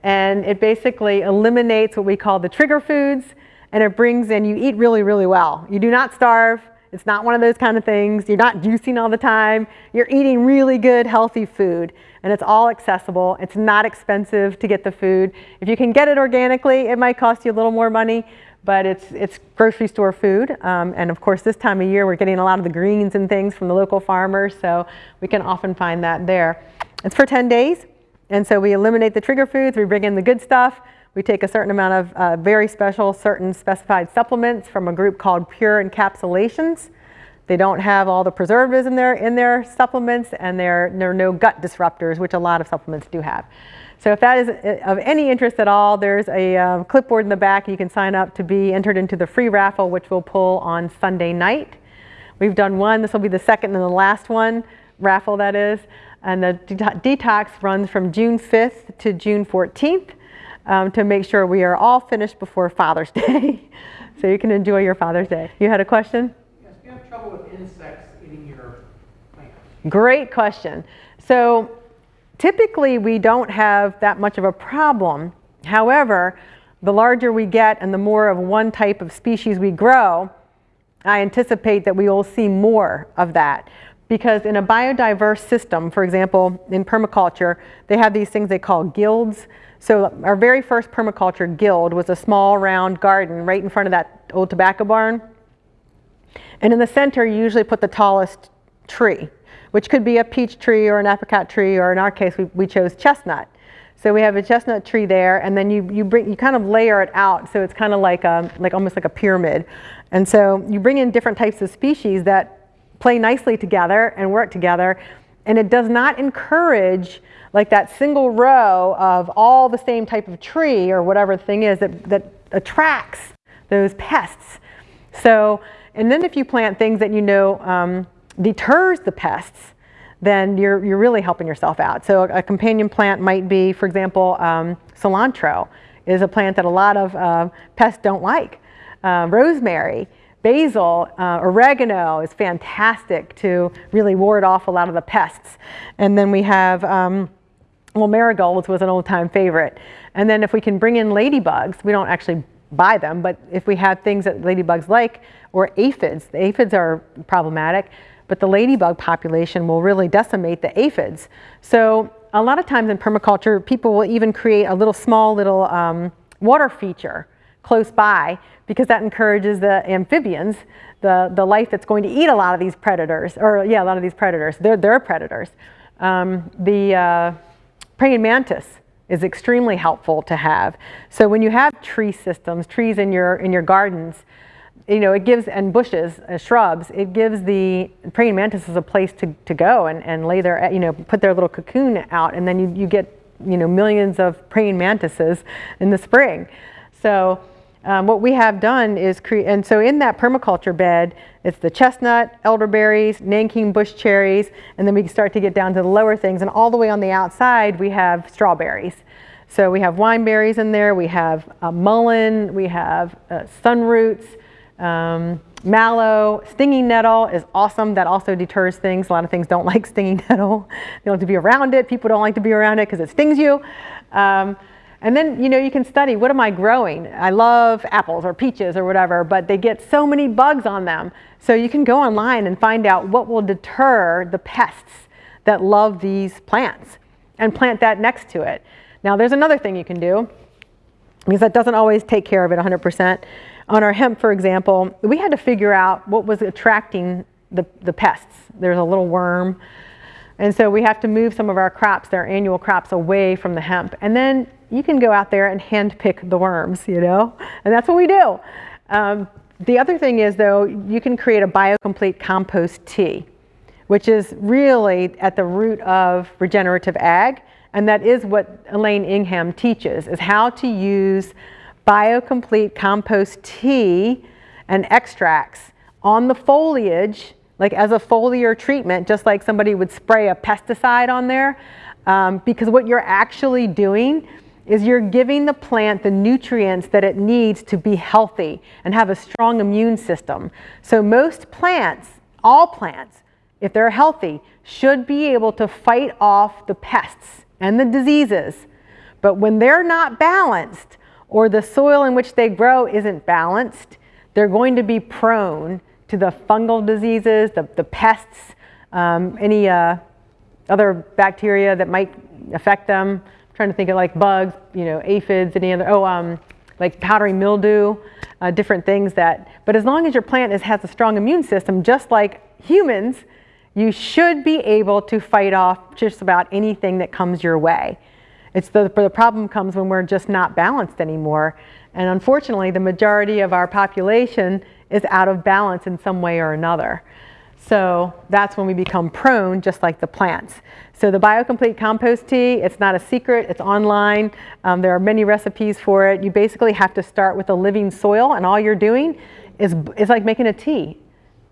And it basically eliminates what we call the trigger foods and it brings in, you eat really, really well. You do not starve. It's not one of those kind of things. You're not juicing all the time. You're eating really good, healthy food. And it's all accessible. It's not expensive to get the food. If you can get it organically, it might cost you a little more money, but it's, it's grocery store food. Um, and of course, this time of year, we're getting a lot of the greens and things from the local farmers, so we can often find that there. It's for 10 days. And so we eliminate the trigger foods, we bring in the good stuff, we take a certain amount of uh, very special, certain specified supplements from a group called Pure Encapsulations. They don't have all the preservatives in their, in their supplements and there, are no gut disruptors, which a lot of supplements do have. So if that is uh, of any interest at all, there's a uh, clipboard in the back. You can sign up to be entered into the free raffle, which we'll pull on Sunday night. We've done one. This will be the second and the last one, raffle that is. And the detox runs from June 5th to June 14th um, to make sure we are all finished before Father's *laughs* Day. so you can enjoy your Father's Day. You had a question? Yes, do you have trouble with insects eating your plants? Great question. So typically we don't have that much of a problem. However, the larger we get and the more of one type of species we grow, I anticipate that we will see more of that. Because in a biodiverse system, for example, in permaculture, they have these things they call guilds. So our very first permaculture guild was a small round garden right in front of that old tobacco barn. And in the center, you usually put the tallest tree, which could be a peach tree or an apricot tree, or in our case, we, we chose chestnut. So we have a chestnut tree there, and then you, you, bring, you kind of layer it out, so it's kind of like, a, like almost like a pyramid. And so you bring in different types of species that play nicely together and work together, and it does not encourage like that single row of all the same type of tree or whatever the thing is that, that attracts those pests. So, and then if you plant things that you know um, deters the pests, then you're, you're really helping yourself out. So a, a companion plant might be, for example, um, cilantro is a plant that a lot of uh, pests don't like. Uh, rosemary, basil, uh, oregano is fantastic to really ward off a lot of the pests. And then we have, um, well, marigolds was an old time favorite. And then if we can bring in ladybugs, we don't actually buy them, but if we have things that ladybugs like, or aphids, the aphids are problematic, but the ladybug population will really decimate the aphids. So a lot of times in permaculture, people will even create a little small little um, water feature close by because that encourages the amphibians, the, the life that's going to eat a lot of these predators, or yeah, a lot of these predators. They're, they're predators. Um, the uh, praying mantis is extremely helpful to have. So when you have tree systems, trees in your, in your gardens, you know, it gives, and bushes, uh, shrubs, it gives the praying mantises a place to, to go and, and lay their, you know, put their little cocoon out, and then you, you get, you know, millions of praying mantises in the spring. So um, what we have done is create, and so in that permaculture bed, it's the chestnut, elderberries, Nanking bush cherries, and then we start to get down to the lower things, and all the way on the outside, we have strawberries. So we have wineberries in there, we have uh, mullein, we have uh, sunroots, um, mallow, stinging nettle is awesome. That also deters things. A lot of things don't *laughs* like stinging nettle. They don't like to be around it. People don't like to be around it because it stings you. Um, and then, you know, you can study, what am I growing? I love apples or peaches or whatever, but they get so many bugs on them. So you can go online and find out what will deter the pests that love these plants and plant that next to it. Now, there's another thing you can do because that doesn't always take care of it 100%. On our hemp, for example, we had to figure out what was attracting the, the pests. There's a little worm. And so we have to move some of our crops, their annual crops, away from the hemp. And then you can go out there and hand pick the worms, you know? And that's what we do. Um, the other thing is, though, you can create a biocomplete compost tea, which is really at the root of regenerative ag. And that is what Elaine Ingham teaches, is how to use biocomplete compost tea and extracts on the foliage, like as a foliar treatment, just like somebody would spray a pesticide on there. Um, because what you're actually doing is you're giving the plant the nutrients that it needs to be healthy and have a strong immune system. So most plants, all plants, if they're healthy, should be able to fight off the pests and the diseases. But when they're not balanced, or the soil in which they grow isn't balanced, they're going to be prone to the fungal diseases, the, the pests, um, any uh, other bacteria that might affect them. Trying to think of like bugs, you know, aphids, any other, oh, um, like powdery mildew, uh, different things that, but as long as your plant is, has a strong immune system, just like humans, you should be able to fight off just about anything that comes your way. It's the, the problem comes when we're just not balanced anymore. And unfortunately, the majority of our population is out of balance in some way or another. So that's when we become prone, just like the plants. So the BioComplete Compost Tea, it's not a secret, it's online. Um, there are many recipes for it. You basically have to start with a living soil and all you're doing is, is like making a tea.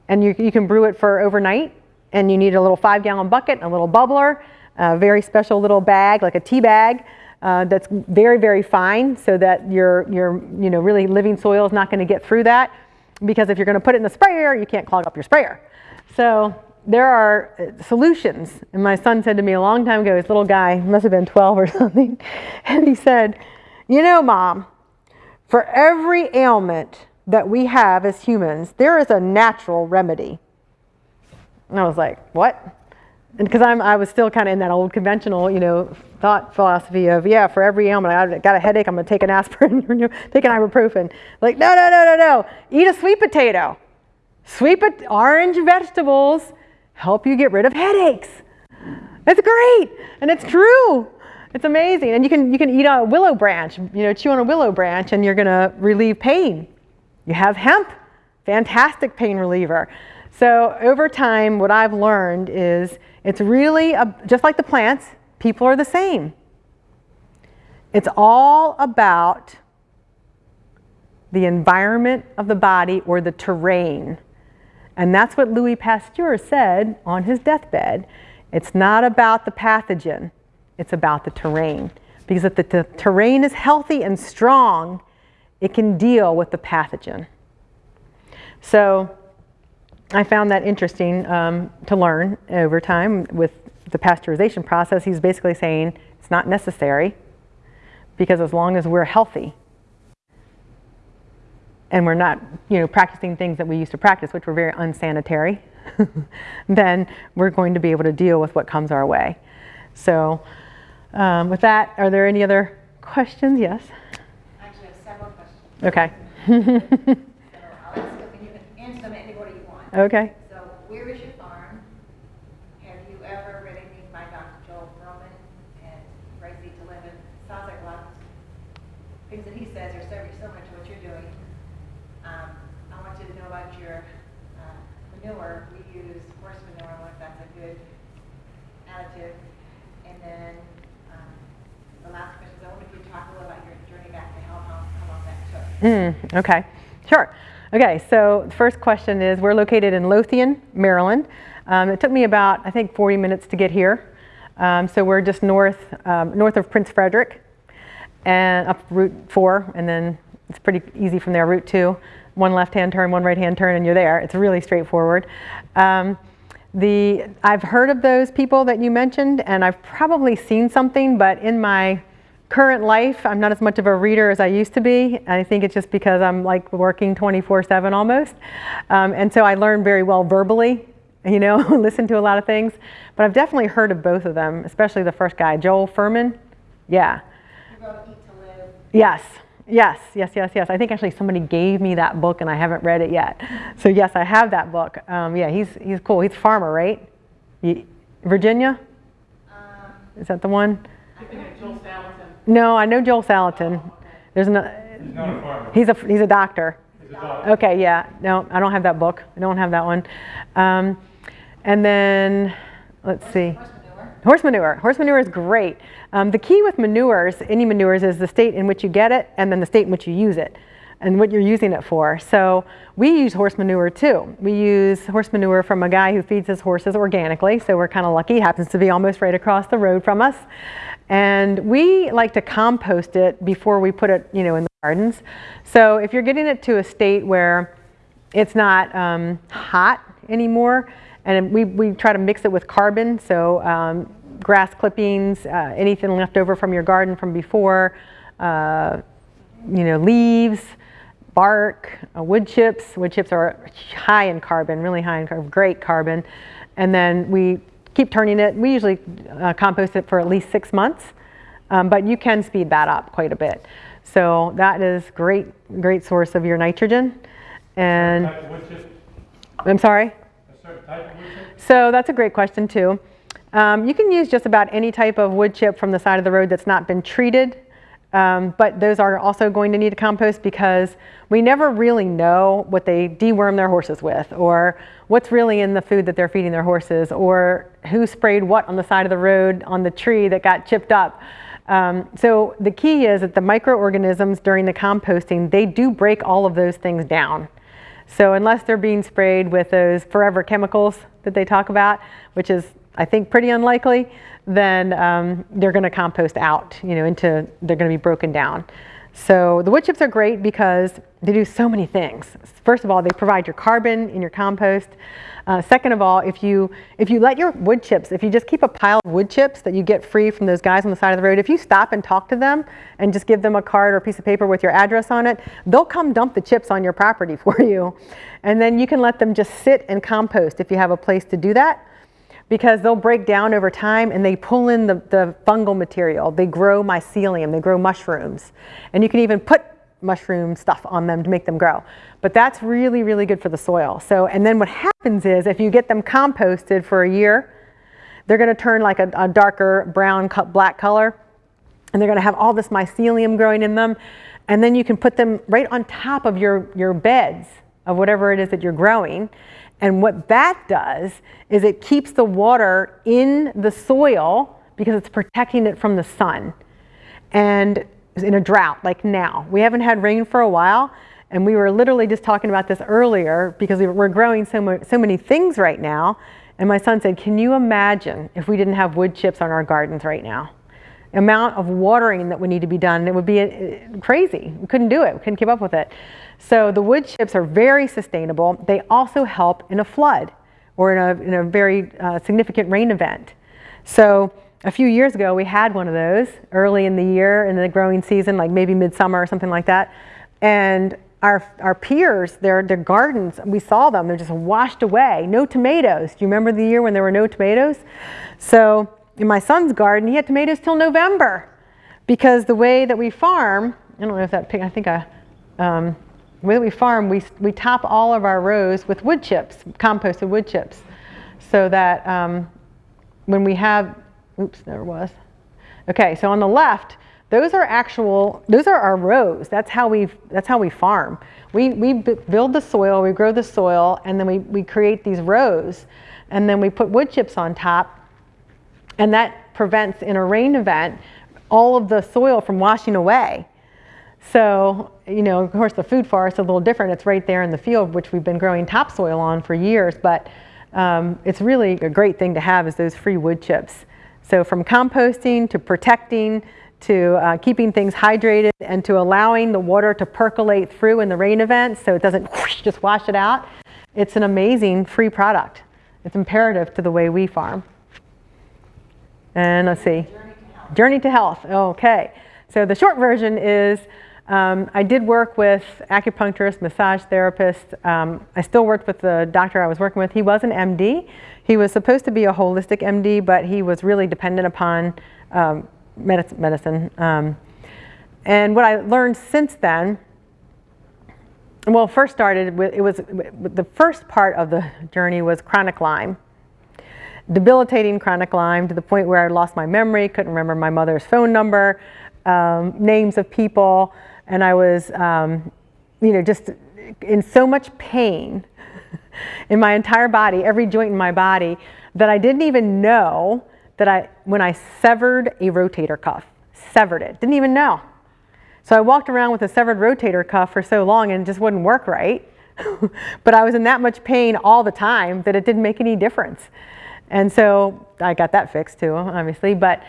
And you, you can brew it for overnight and you need a little five gallon bucket, a little bubbler, a very special little bag, like a tea bag, uh, that's very, very fine so that your, your you know, really living soil is not going to get through that. Because if you're going to put it in the sprayer, you can't clog up your sprayer. So there are uh, solutions. And my son said to me a long time ago, this little guy, must have been 12 or *laughs* something, and he said, You know, mom, for every ailment that we have as humans, there is a natural remedy. And I was like, What? And because I was still kind of in that old conventional, you know, thought philosophy of, yeah, for every ailment, I got a headache, I'm going to take an aspirin, *laughs* take an ibuprofen. Like, no, no, no, no, no. Eat a sweet potato. Sweet orange vegetables help you get rid of headaches. It's great, and it's true. It's amazing. And you can, you can eat a willow branch, you know, chew on a willow branch, and you're going to relieve pain. You have hemp, fantastic pain reliever. So over time, what I've learned is it's really, a, just like the plants, people are the same. It's all about the environment of the body or the terrain. And that's what Louis Pasteur said on his deathbed. It's not about the pathogen, it's about the terrain. Because if the, terrain is healthy and strong, it can deal with the pathogen. So I found that interesting um, to learn over time with the pasteurization process. He's basically saying it's not necessary because as long as we're healthy, and we're not, you know, practicing things that we used to practice, which were very unsanitary, *laughs* then we're going to be able to deal with what comes our way. So um, with that, are there any other questions? Yes? I actually have several questions. Okay. *laughs* So I'll ask them and you can answer them any order you want. okay. So where is your farm? Have you ever read anything by Dr. Joel Fuhrman and Gracie DeLinden? Sounds like a lot of things that he says are very similar to what you're doing. Um, I want you to know about your uh, manure. We use horse manure, I wonder if that's a good additive. And then, um, the last question is, I wonder if you talk a little about your journey back to health, how, how long that took. Mm, okay, sure. Okay, so the first question is we're located in Lothian, Maryland. Um, it took me about, I think, 40 minutes to get here. Um, so we're just north, um, north of Prince Frederick and up Route 4, and then it's pretty easy from there, Route 2. One left-hand turn, one right-hand turn, and you're there. It's really straightforward. Um, the, I've heard of those people that you mentioned, and I've probably seen something, but in my current life, I'm not as much of a reader as I used to be. I think it's just because I'm like working 24-7 almost. Um, and so I learn very well verbally, you know, *laughs* listen to a lot of things. But I've definitely heard of both of them, especially the first guy, Joel Fuhrman. Yeah. You wrote Eat to Live. Yes, yes, yes, yes, yes. I think actually somebody gave me that book and I haven't read it yet. So yes, I have that book. Um, yeah, he's, he's cool. He's a farmer, right? Virginia? Um, Is that the one? I think No, I know Joel Salatin. There's no, He's not a farmer. he's a, he's a doctor. He's a doctor. Okay, yeah. No, I don't have that book. I don't have that one. Um, and then, let's see. horse manure. Horse manure. Horse manure is great. Um, the key with manures, any manures, is the state in which you get it and then the state in which you use it and what you're using it for. So we use horse manure too. We use horse manure from a guy who feeds his horses organically, so we're kind of lucky. He happens to be almost right across the road from us. And we like to compost it before we put it, you know, in the gardens. So if you're getting it to a state where it's not um, hot anymore, and we, we try to mix it with carbon, so um, grass clippings, uh, anything left over from your garden from before, uh, you know, leaves, bark, uh, wood chips. Wood chips are high in carbon, really high in carbon, great carbon. And then we keep turning it. We usually uh, compost it for at least six months, um, but you can speed that up quite a bit. So that is great, great source of your nitrogen. And Type of wood chip, I'm sorry. a certain type of wood chip? So that's a great question too. Um, you can use just about any type of wood chip from the side of the road that's not been treated. Um, but those are also going to need to compost because we never really know what they deworm their horses with or what's really in the food that they're feeding their horses or who sprayed what on the side of the road on the tree that got chipped up. Um, so the key is that the microorganisms during the composting, they do break all of those things down. So unless they're being sprayed with those forever chemicals that they talk about, which is I think pretty unlikely, then um, they're going to compost out, you know, into they're going to be broken down. So the wood chips are great because they do so many things. First of all, they provide your carbon in your compost. Uh, second of all, if you, if you let your wood chips, if you just keep a pile of wood chips that you get free from those guys on the side of the road, if you stop and talk to them and just give them a card or a piece of paper with your address on it, they'll come dump the chips on your property *laughs* for you. And then you can let them just sit and compost if you have a place to do that because they'll break down over time and they pull in the, the fungal material. They grow mycelium, they grow mushrooms. And you can even put mushroom stuff on them to make them grow. But that's really, really good for the soil. So, and then what happens is if you get them composted for a year, they're gonna turn like a, a darker brown, black color. And they're gonna have all this mycelium growing in them. And then you can put them right on top of your, your beds of whatever it is that you're growing. And what that does is it keeps the water in the soil because it's protecting it from the sun. And in a drought like now, we haven't had rain for a while. And we were literally just talking about this earlier because we're growing so, mo so many things right now. And my son said, can you imagine if we didn't have wood chips on our gardens right now? Amount of watering that would need to be done, it would be uh, crazy. We couldn't do it, we couldn't keep up with it. So the wood chips are very sustainable. They also help in a flood or in a, in a very uh, significant rain event. So a few years ago, we had one of those early in the year in the growing season, like maybe midsummer or something like that. And our, our peers, their, their gardens, we saw them, they're just washed away. No tomatoes. Do you remember the year when there were no tomatoes? So in my son's garden, he had tomatoes till November because the way that we farm, I don't know if that pig, I think I, um, the way that we farm, we, we top all of our rows with wood chips, composted wood chips, so that um, when we have, oops, there was. Okay, so on the left, those are actual, those are our rows. That's how we, that's how we farm. We, we build the soil, we grow the soil, and then we, we create these rows. And then we put wood chips on top and that prevents, in a rain event, all of the soil from washing away. So, you know, of course, the food forest is a little different. It's right there in the field, which we've been growing topsoil on for years, but um, it's really a great thing to have is those free wood chips. So from composting to protecting to uh, keeping things hydrated and to allowing the water to percolate through in the rain events so it doesn't whoosh, just wash it out, it's an amazing free product. It's imperative to the way we farm. And let's see, Journey to Health. Okay. So the short version is um, I did work with acupuncturist, massage therapist. Um, I still worked with the doctor I was working with. He was an MD. He was supposed to be a holistic MD, but he was really dependent upon um, medicine. Um, and what I learned since then, well, first started with, it was, the first part of the journey was chronic Lyme debilitating chronic Lyme to the point where I lost my memory, couldn't remember my mother's phone number, um, names of people, and I was, um, you know, just in so much pain *laughs* in my entire body, every joint in my body, that I didn't even know that I, when I severed a rotator cuff, severed it, didn't even know. So I walked around with a severed rotator cuff for so long and it just wouldn't work right. *laughs* but I was in that much pain all the time that it didn't make any difference. And so I got that fixed too, obviously. But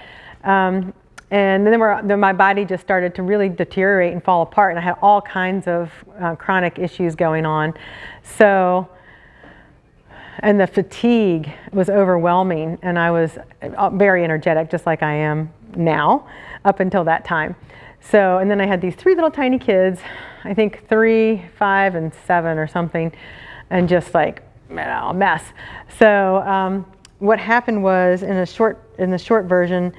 um, and then, then, my body just started to really deteriorate and fall apart, and I had all kinds of uh, chronic issues going on. So, and the fatigue was overwhelming, and I was uh, very energetic, just like I am now, up until that time. So, and then I had these three little tiny kids, I think three, five, and seven or something, and just like, a mess. So, um, what happened was in a short in the short version,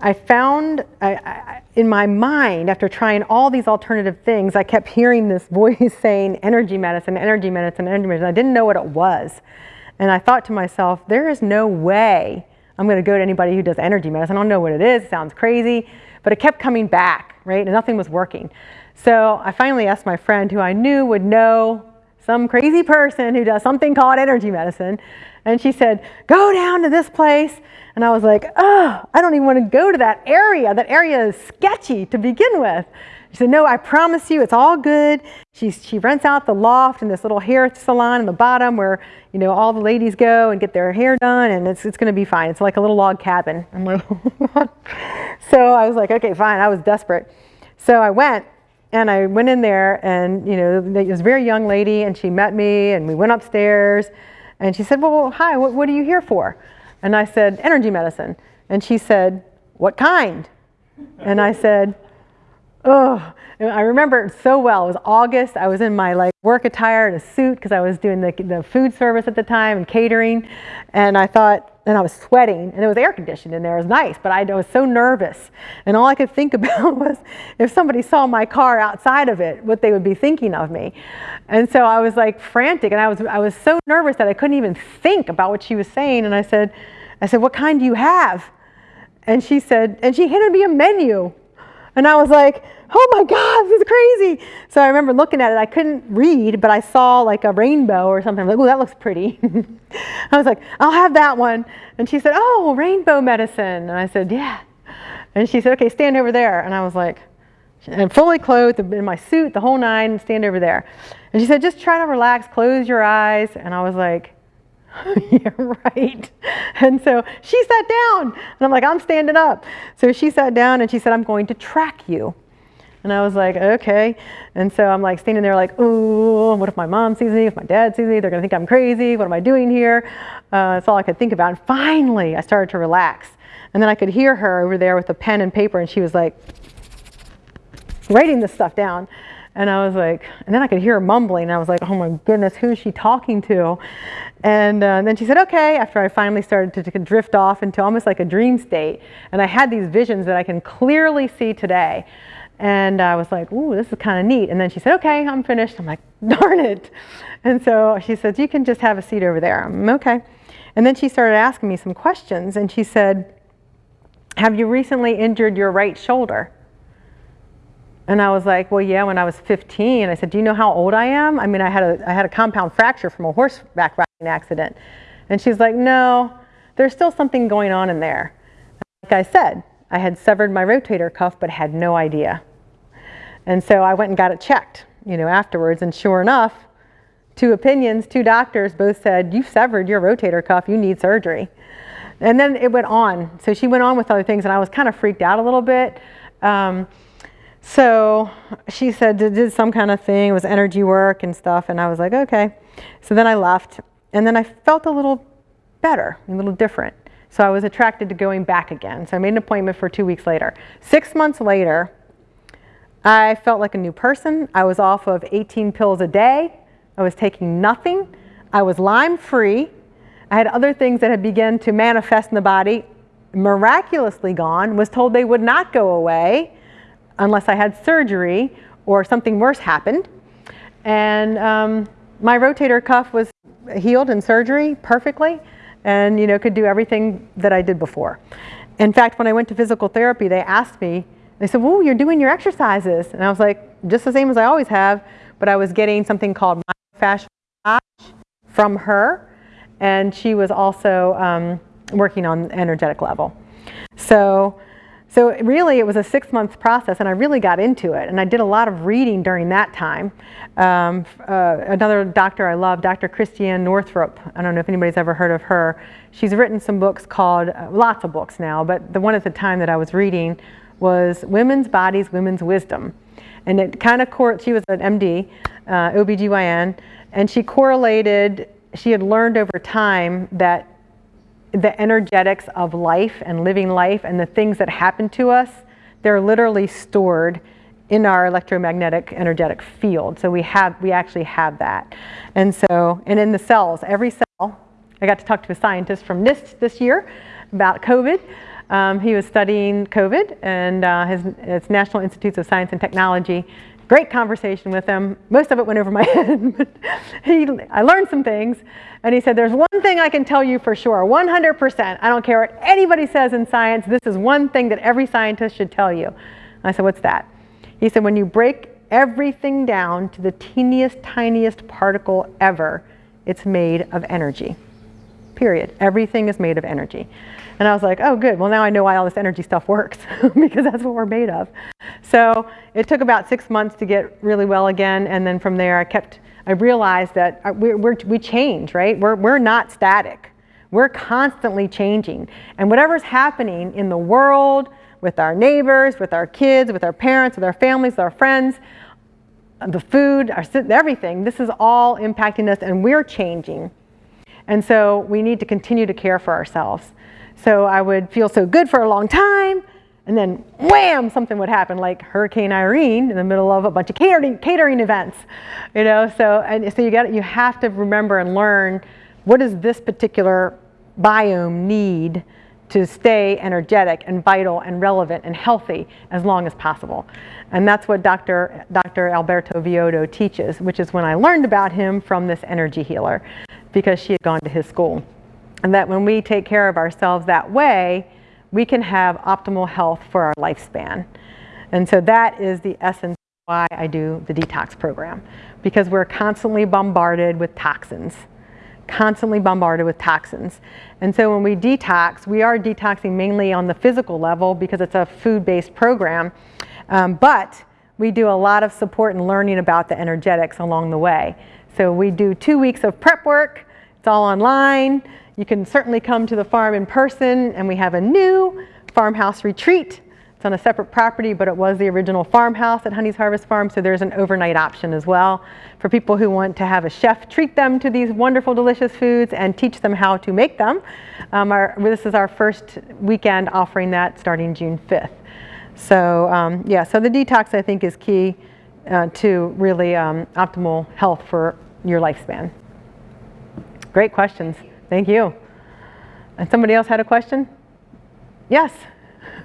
I found I, I, in my mind after trying all these alternative things, I kept hearing this *laughs* voice saying energy medicine, energy medicine, energy medicine. I didn't know what it was, and I thought to myself, there is no way I'm going to go to anybody who does energy medicine. I don't know what it is. It sounds crazy, but it kept coming back, right? And nothing was working. So I finally asked my friend who I knew would know some crazy person who does something called energy medicine. And she said, go down to this place. And I was like, oh, I don't even want to go to that area. That area is sketchy to begin with. She said, no, I promise you, it's all good. She, she rents out the loft and this little hair salon in the bottom where, you know, all the ladies go and get their hair done and it's, it's going to be fine. It's like a little log cabin. I'm like, so I was like, okay, fine. I was desperate. So I went And I went in there, and you know, there was a very young lady, and she met me, and we went upstairs, and she said, "Well, hi, what, what are you here for?" And I said, "Energy medicine." And she said, "What kind?" And I said, "Oh." I remember it so well. It was August. I was in my like work attire and a suit because I was doing the, the food service at the time and catering. And I thought, and I was sweating and it was air conditioned in there. It was nice, but I was so nervous. And all I could think *laughs* about was if somebody saw my car outside of it, what they would be thinking of me. And so I was like frantic and I was, I was so nervous that I couldn't even think about what she was saying. And I said, I said, what kind do you have? And she said, and she handed me a menu. And I was like, oh my God, this is crazy. So I remember looking at it. I couldn't read, but I saw like a rainbow or something. I'm like, oh, that looks pretty. *laughs* I was like, I'll have that one. And she said, oh, rainbow medicine. And I said, yeah. And she said, okay, stand over there. And I was like, and fully clothed in my suit, the whole nine, stand over there. And she said, just try to relax, close your eyes. And I was like, *laughs* yeah, right. And so she sat down, and I'm like, I'm standing up. So she sat down and she said, I'm going to track you. And I was like, okay. And so I'm like standing there like, ooh, what if my mom sees me? If my dad sees me, they're gonna think I'm crazy. What am I doing here? Uh, that's all I could think about. And finally, I started to relax. And then I could hear her over there with a pen and paper, and she was like writing this stuff down. And I was like, and then I could hear her mumbling. And I was like, oh my goodness, who is she talking to? And uh, then she said, okay, after I finally started to, to, drift off into almost like a dream state. And I had these visions that I can clearly see today. And I was like, ooh, this is kind of neat. And then she said, okay, I'm finished. I'm like, *laughs* darn it. And so she said, you can just have a seat over there. I'm okay. And then she started asking me some questions. And she said, have you recently injured your right shoulder? And I was like, well, yeah, when I was 15. I said, do you know how old I am? I mean, I had a, I had a compound fracture from a horseback riding accident. And she's like, no, there's still something going on in there. Like I said, I had severed my rotator cuff but had no idea. And so I went and got it checked, you know, afterwards. And sure enough, two opinions, two doctors both said, you've severed your rotator cuff, you need surgery. And then it went on. So she went on with other things and I was kind of freaked out a little bit. Um, so she said, did some kind of thing, it was energy work and stuff. And I was like, okay. So then I left and then I felt a little better, a little different. So I was attracted to going back again. So I made an appointment for two weeks later. Six months later, I felt like a new person. I was off of 18 pills a day. I was taking nothing. I was Lyme free. I had other things that had begun to manifest in the body, miraculously gone, was told they would not go away unless I had surgery or something worse happened. And um, my rotator cuff was healed in surgery perfectly and you know could do everything that I did before. In fact, when I went to physical therapy, they asked me, they said, "Whoa, you're doing your exercises," and I was like, "Just the same as I always have," but I was getting something called myofascial from her, and she was also um, working on energetic level. So so really it was a six month process and I really got into it and I did a lot of reading during that time. Um, uh, another doctor I love, Dr. Christiane Northrup, I don't know if anybody's ever heard of her. She's written some books called, uh, lots of books now, but the one at the time that I was reading was Women's Bodies, Women's Wisdom. And it kind of, she was an MD, uh, OBGYN, and she correlated, she had learned over time that the energetics of life and living life and the things that happen to us, they're literally stored in our electromagnetic energetic field. So we have, we actually have that. And so, and in the cells, every cell, I got to talk to a scientist from NIST this year about COVID. Um, he was studying COVID and uh, his, it's National Institutes of Science and Technology great conversation with him. Most of it went over my *laughs* head, but he, I learned some things. And he said, there's one thing I can tell you for sure, 100%. I don't care what anybody says in science. This is one thing that every scientist should tell you. I said, what's that? He said, when you break everything down to the teeniest, tiniest particle ever, it's made of energy. Period. Everything is made of energy. And I was like, oh, good. Well, now I know why all this energy stuff works *laughs* because that's what we're made of. So it took about six months to get really well again. And then from there, I kept, I realized that uh, we're, we're, we change, right? We're, we're not static. We're constantly changing. And whatever's happening in the world, with our neighbors, with our kids, with our parents, with our families, with our friends, the food, our, everything. This is all impacting us and we're changing. And so we need to continue to care for ourselves. So I would feel so good for a long time, and then wham, something would happen, like Hurricane Irene in the middle of a bunch of catering, catering events. You know, so and so you got you have to remember and learn what does this particular biome need to stay energetic and vital and relevant and healthy as long as possible. And that's what Dr. Dr. Alberto Villoldo teaches, which is when I learned about him from this energy healer because she had gone to his school. And that when we take care of ourselves that way, we can have optimal health for our lifespan. And so that is the essence why I do the detox program because we're constantly bombarded with toxins constantly bombarded with toxins. And so when we detox, we are detoxing mainly on the physical level because it's a food-based program, um, but we do a lot of support and learning about the energetics along the way. So we do two weeks of prep work, it's all online. You can certainly come to the farm in person and we have a new farmhouse retreat it's on a separate property, but it was the original farmhouse at Honey's Harvest Farm, so there's an overnight option as well for people who want to have a chef treat them to these wonderful, delicious foods and teach them how to make them. Um, our, this is our first weekend offering that starting June 5th. So um, yeah, so the detox I think is key uh, to really um, optimal health for your lifespan. Great questions. Thank you. And somebody else had a question? Yes.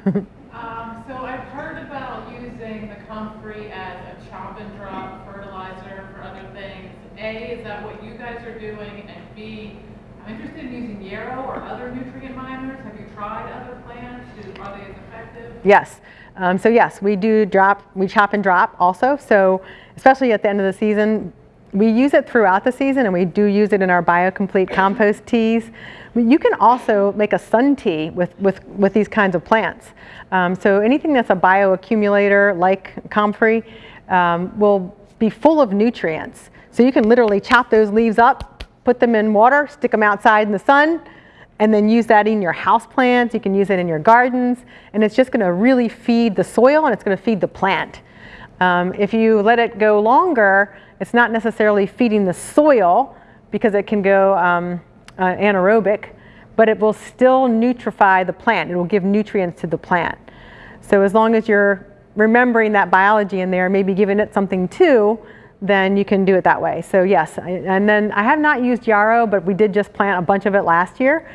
*laughs* Um, so I've heard about using the comfrey as a chop and drop fertilizer for other things. A, is that what you guys are doing? And B, I'm interested in using yarrow or other nutrient miners. Have you tried other plants? Do, are they as effective? Yes. Um, so yes, we do drop, we chop and drop also. So especially at the end of the season, we use it throughout the season and we do use it in our BioComplete *clears throat* compost teas. You can also make a sun tea with, with, with these kinds of plants. Um, so anything that's a bioaccumulator like comfrey um, will be full of nutrients. So you can literally chop those leaves up, put them in water, stick them outside in the sun, and then use that in your house plants. You can use it in your gardens, and it's just going to really feed the soil and it's going to feed the plant. Um, if you let it go longer, it's not necessarily feeding the soil because it can go um, uh, anaerobic, but it will still nutrify the plant. It will give nutrients to the plant. So as long as you're remembering that biology in there, maybe giving it something too, then you can do it that way. So yes, I, and then I have not used yarrow, but we did just plant a bunch of it last year.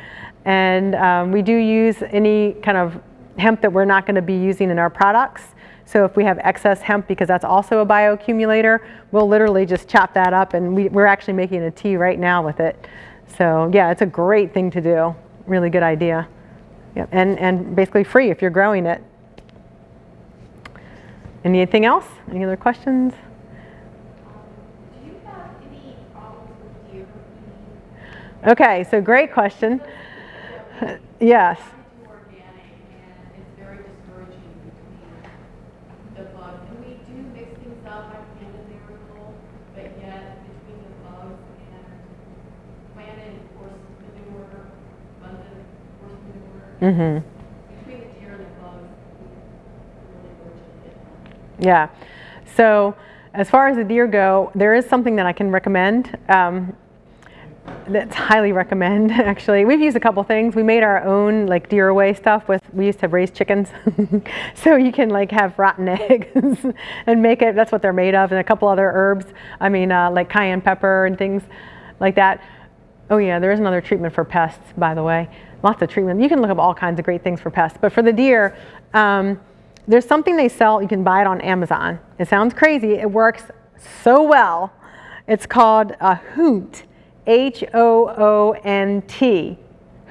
And um, we do use any kind of hemp that we're not going to be using in our products. So if we have excess hemp, because that's also a bioaccumulator, we'll literally just chop that up and we, we're actually making a tea right now with it. So yeah, it's a great thing to do. Really good idea. Yep. And, and basically free if you're growing it. Anything else? Any other questions? Okay, so great question. *laughs* yes. I do organic and it's very discouraging between the bugs. And we do mix things up, I planted miracle, but yet between the bugs and planted horse manure, abundant horse manure, Mm-hmm. between the deer and the bugs, we really fortunate. Yeah. So as far as the deer go, there is something that I can recommend. Um, that's highly recommend *laughs* actually. We've used a couple things. We made our own like deer away stuff with we used to raise chickens. *laughs* so you can like have rotten *laughs* eggs and make it that's what they're made of and a couple other herbs. I mean uh, like cayenne pepper and things like that. Oh yeah, there is another treatment for pests by the way. Lots of treatment. You can look up all kinds of great things for pests. But for the deer, um, there's something they sell, you can buy it on Amazon. It sounds crazy, it works so well. It's called a hoont, H-O-O-N-T,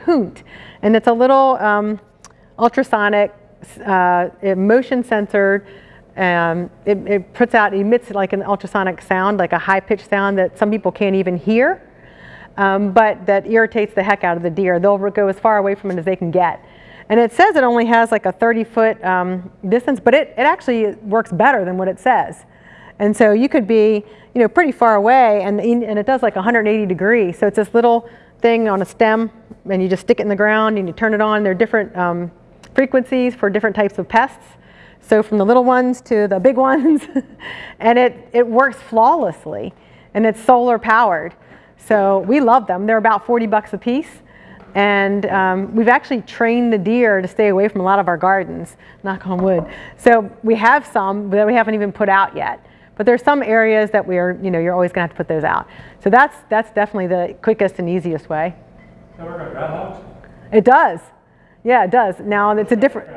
hoont. And it's a little um, ultrasonic, uh, motion censored, um, it, it puts out, emits like an ultrasonic sound, like a high pitched sound that some people can't even hear. Um, but that irritates the heck out of the deer. They'll go as far away from it as they can get. And it says it only has like a 30 foot um, distance, but it, it actually works better than what it says. And so you could be, you know, pretty far away and, and it does like 180 degrees. So it's this little thing on a stem and you just stick it in the ground and you turn it on. There are different um, frequencies for different types of pests. So from the little ones to the big *laughs* ones, and it, it works flawlessly, and it's solar powered. So we love them. They're about 40 bucks a piece. And um, we've actually trained the deer to stay away from a lot of our gardens, knock on wood. So we have some that we haven't even put out yet. But there's some areas that we are, you know, you're always gonna have to put those out. So that's, that's definitely the quickest and easiest way. Does that work on groundhogs? It does. Yeah, it does. Now it's a different,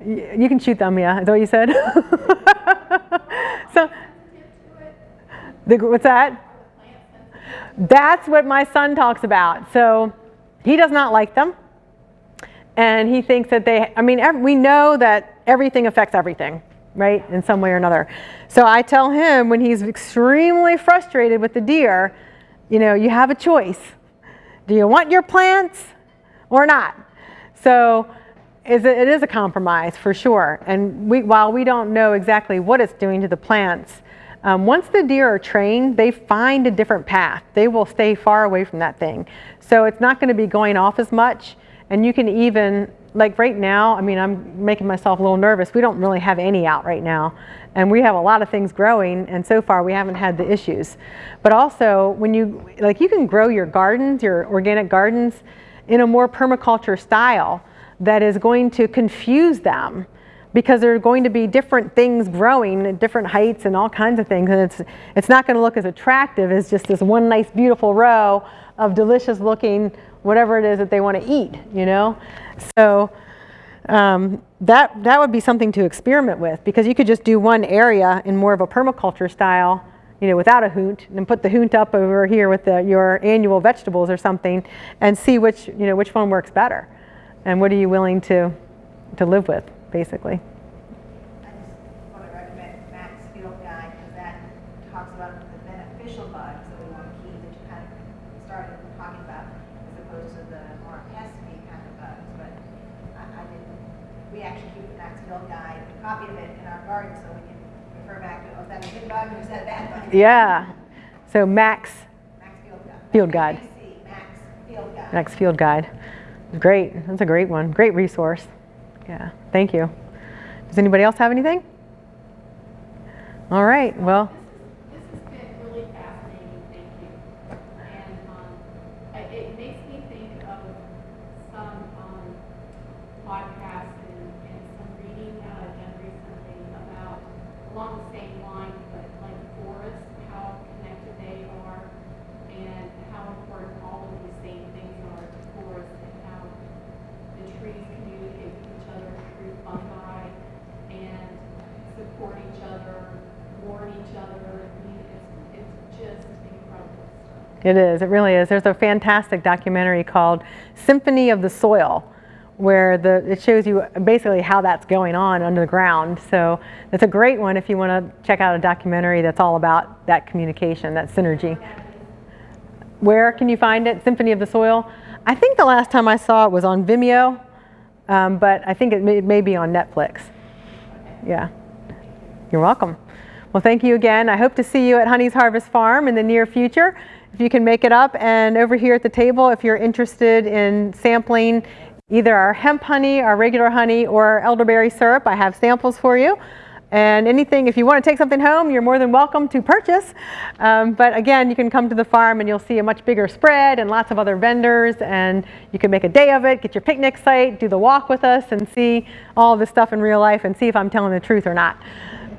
you can shoot them, yeah, is that what you said? *laughs* so, the, what's that? That's what my son talks about. So he does not like them. And he thinks that they, I mean, we know that everything affects everything, right, in some way or another. So I tell him when he's extremely frustrated with the deer, you know, you have a choice. Do you want your plants or not? So it is a compromise for sure. And we, while we don't know exactly what it's doing to the plants, um, once the deer are trained, they find a different path. They will stay far away from that thing. So it's not going to be going off as much. And you can even, like right now, I mean, I'm making myself a little nervous. We don't really have any out right now. And we have a lot of things growing, and so far we haven't had the issues. But also, when you, like, you can grow your gardens, your organic gardens, in a more permaculture style that is going to confuse them because there are going to be different things growing at different heights and all kinds of things and it's it's not going to look as attractive as just this one nice beautiful row of delicious looking whatever it is that they want to eat you know? So um, that that would be something to experiment with because you could just do one area in more of a permaculture style you know without a hoont and put the hoont up over here with the, your annual vegetables or something and see which you know which one works better and what are you willing to to live with basically I just want to recommend Max Field Guide, because that talks about the beneficial bugs that we want to keep, that you kind of started talking about, as opposed to the more pesky kind of bugs, but I, I didn't, we actually keep the Max Field Guide, a copy of it in our garden, so we can refer back to, oh, is that a good bug, or is that a bad bug? yeah so max Max Field Guide. Field Guide. Max Field Guide. Next field guide. Great. That's a great one. Great resource. Yeah. Thank you. Does anybody else have anything? All right. Well, This has been really fascinating, thank you. And, um, I- it makes me think of some, um, podcasts and, and some reading that I've done recently about, along the same line, but like forests, how connected they are, and how important all of these same things are to forests, and how the trees communicate with each other through fungi, and support each other, warn each other. I mean, it's, it's just incredible stuff. It is. It really is. There's a fantastic documentary called Symphony of the Soil where the, it shows you basically how that's going on under the ground. So it's a great one if you want to check out a documentary that's all about that communication, that synergy. Where can you find it? Symphony of the Soil. I think the last time I saw it was on Vimeo, um, but I think it may, it may be on Netflix. Yeah. You're welcome. Well, thank you again. I hope to see you at Honey's Harvest Farm in the near future. If you can make it up, and over here at the table, if you're interested in sampling either our hemp honey, our regular honey, or elderberry syrup, I have samples for you. And anything, if you want to take something home, you're more than welcome to purchase. Um, but again, you can come to the farm and you'll see a much bigger spread and lots of other vendors. And you can make a day of it, get your picnic site, do the walk with us, and see all this stuff in real life and see if I'm telling the truth or not.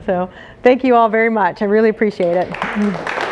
So thank you all very much. I really appreciate it.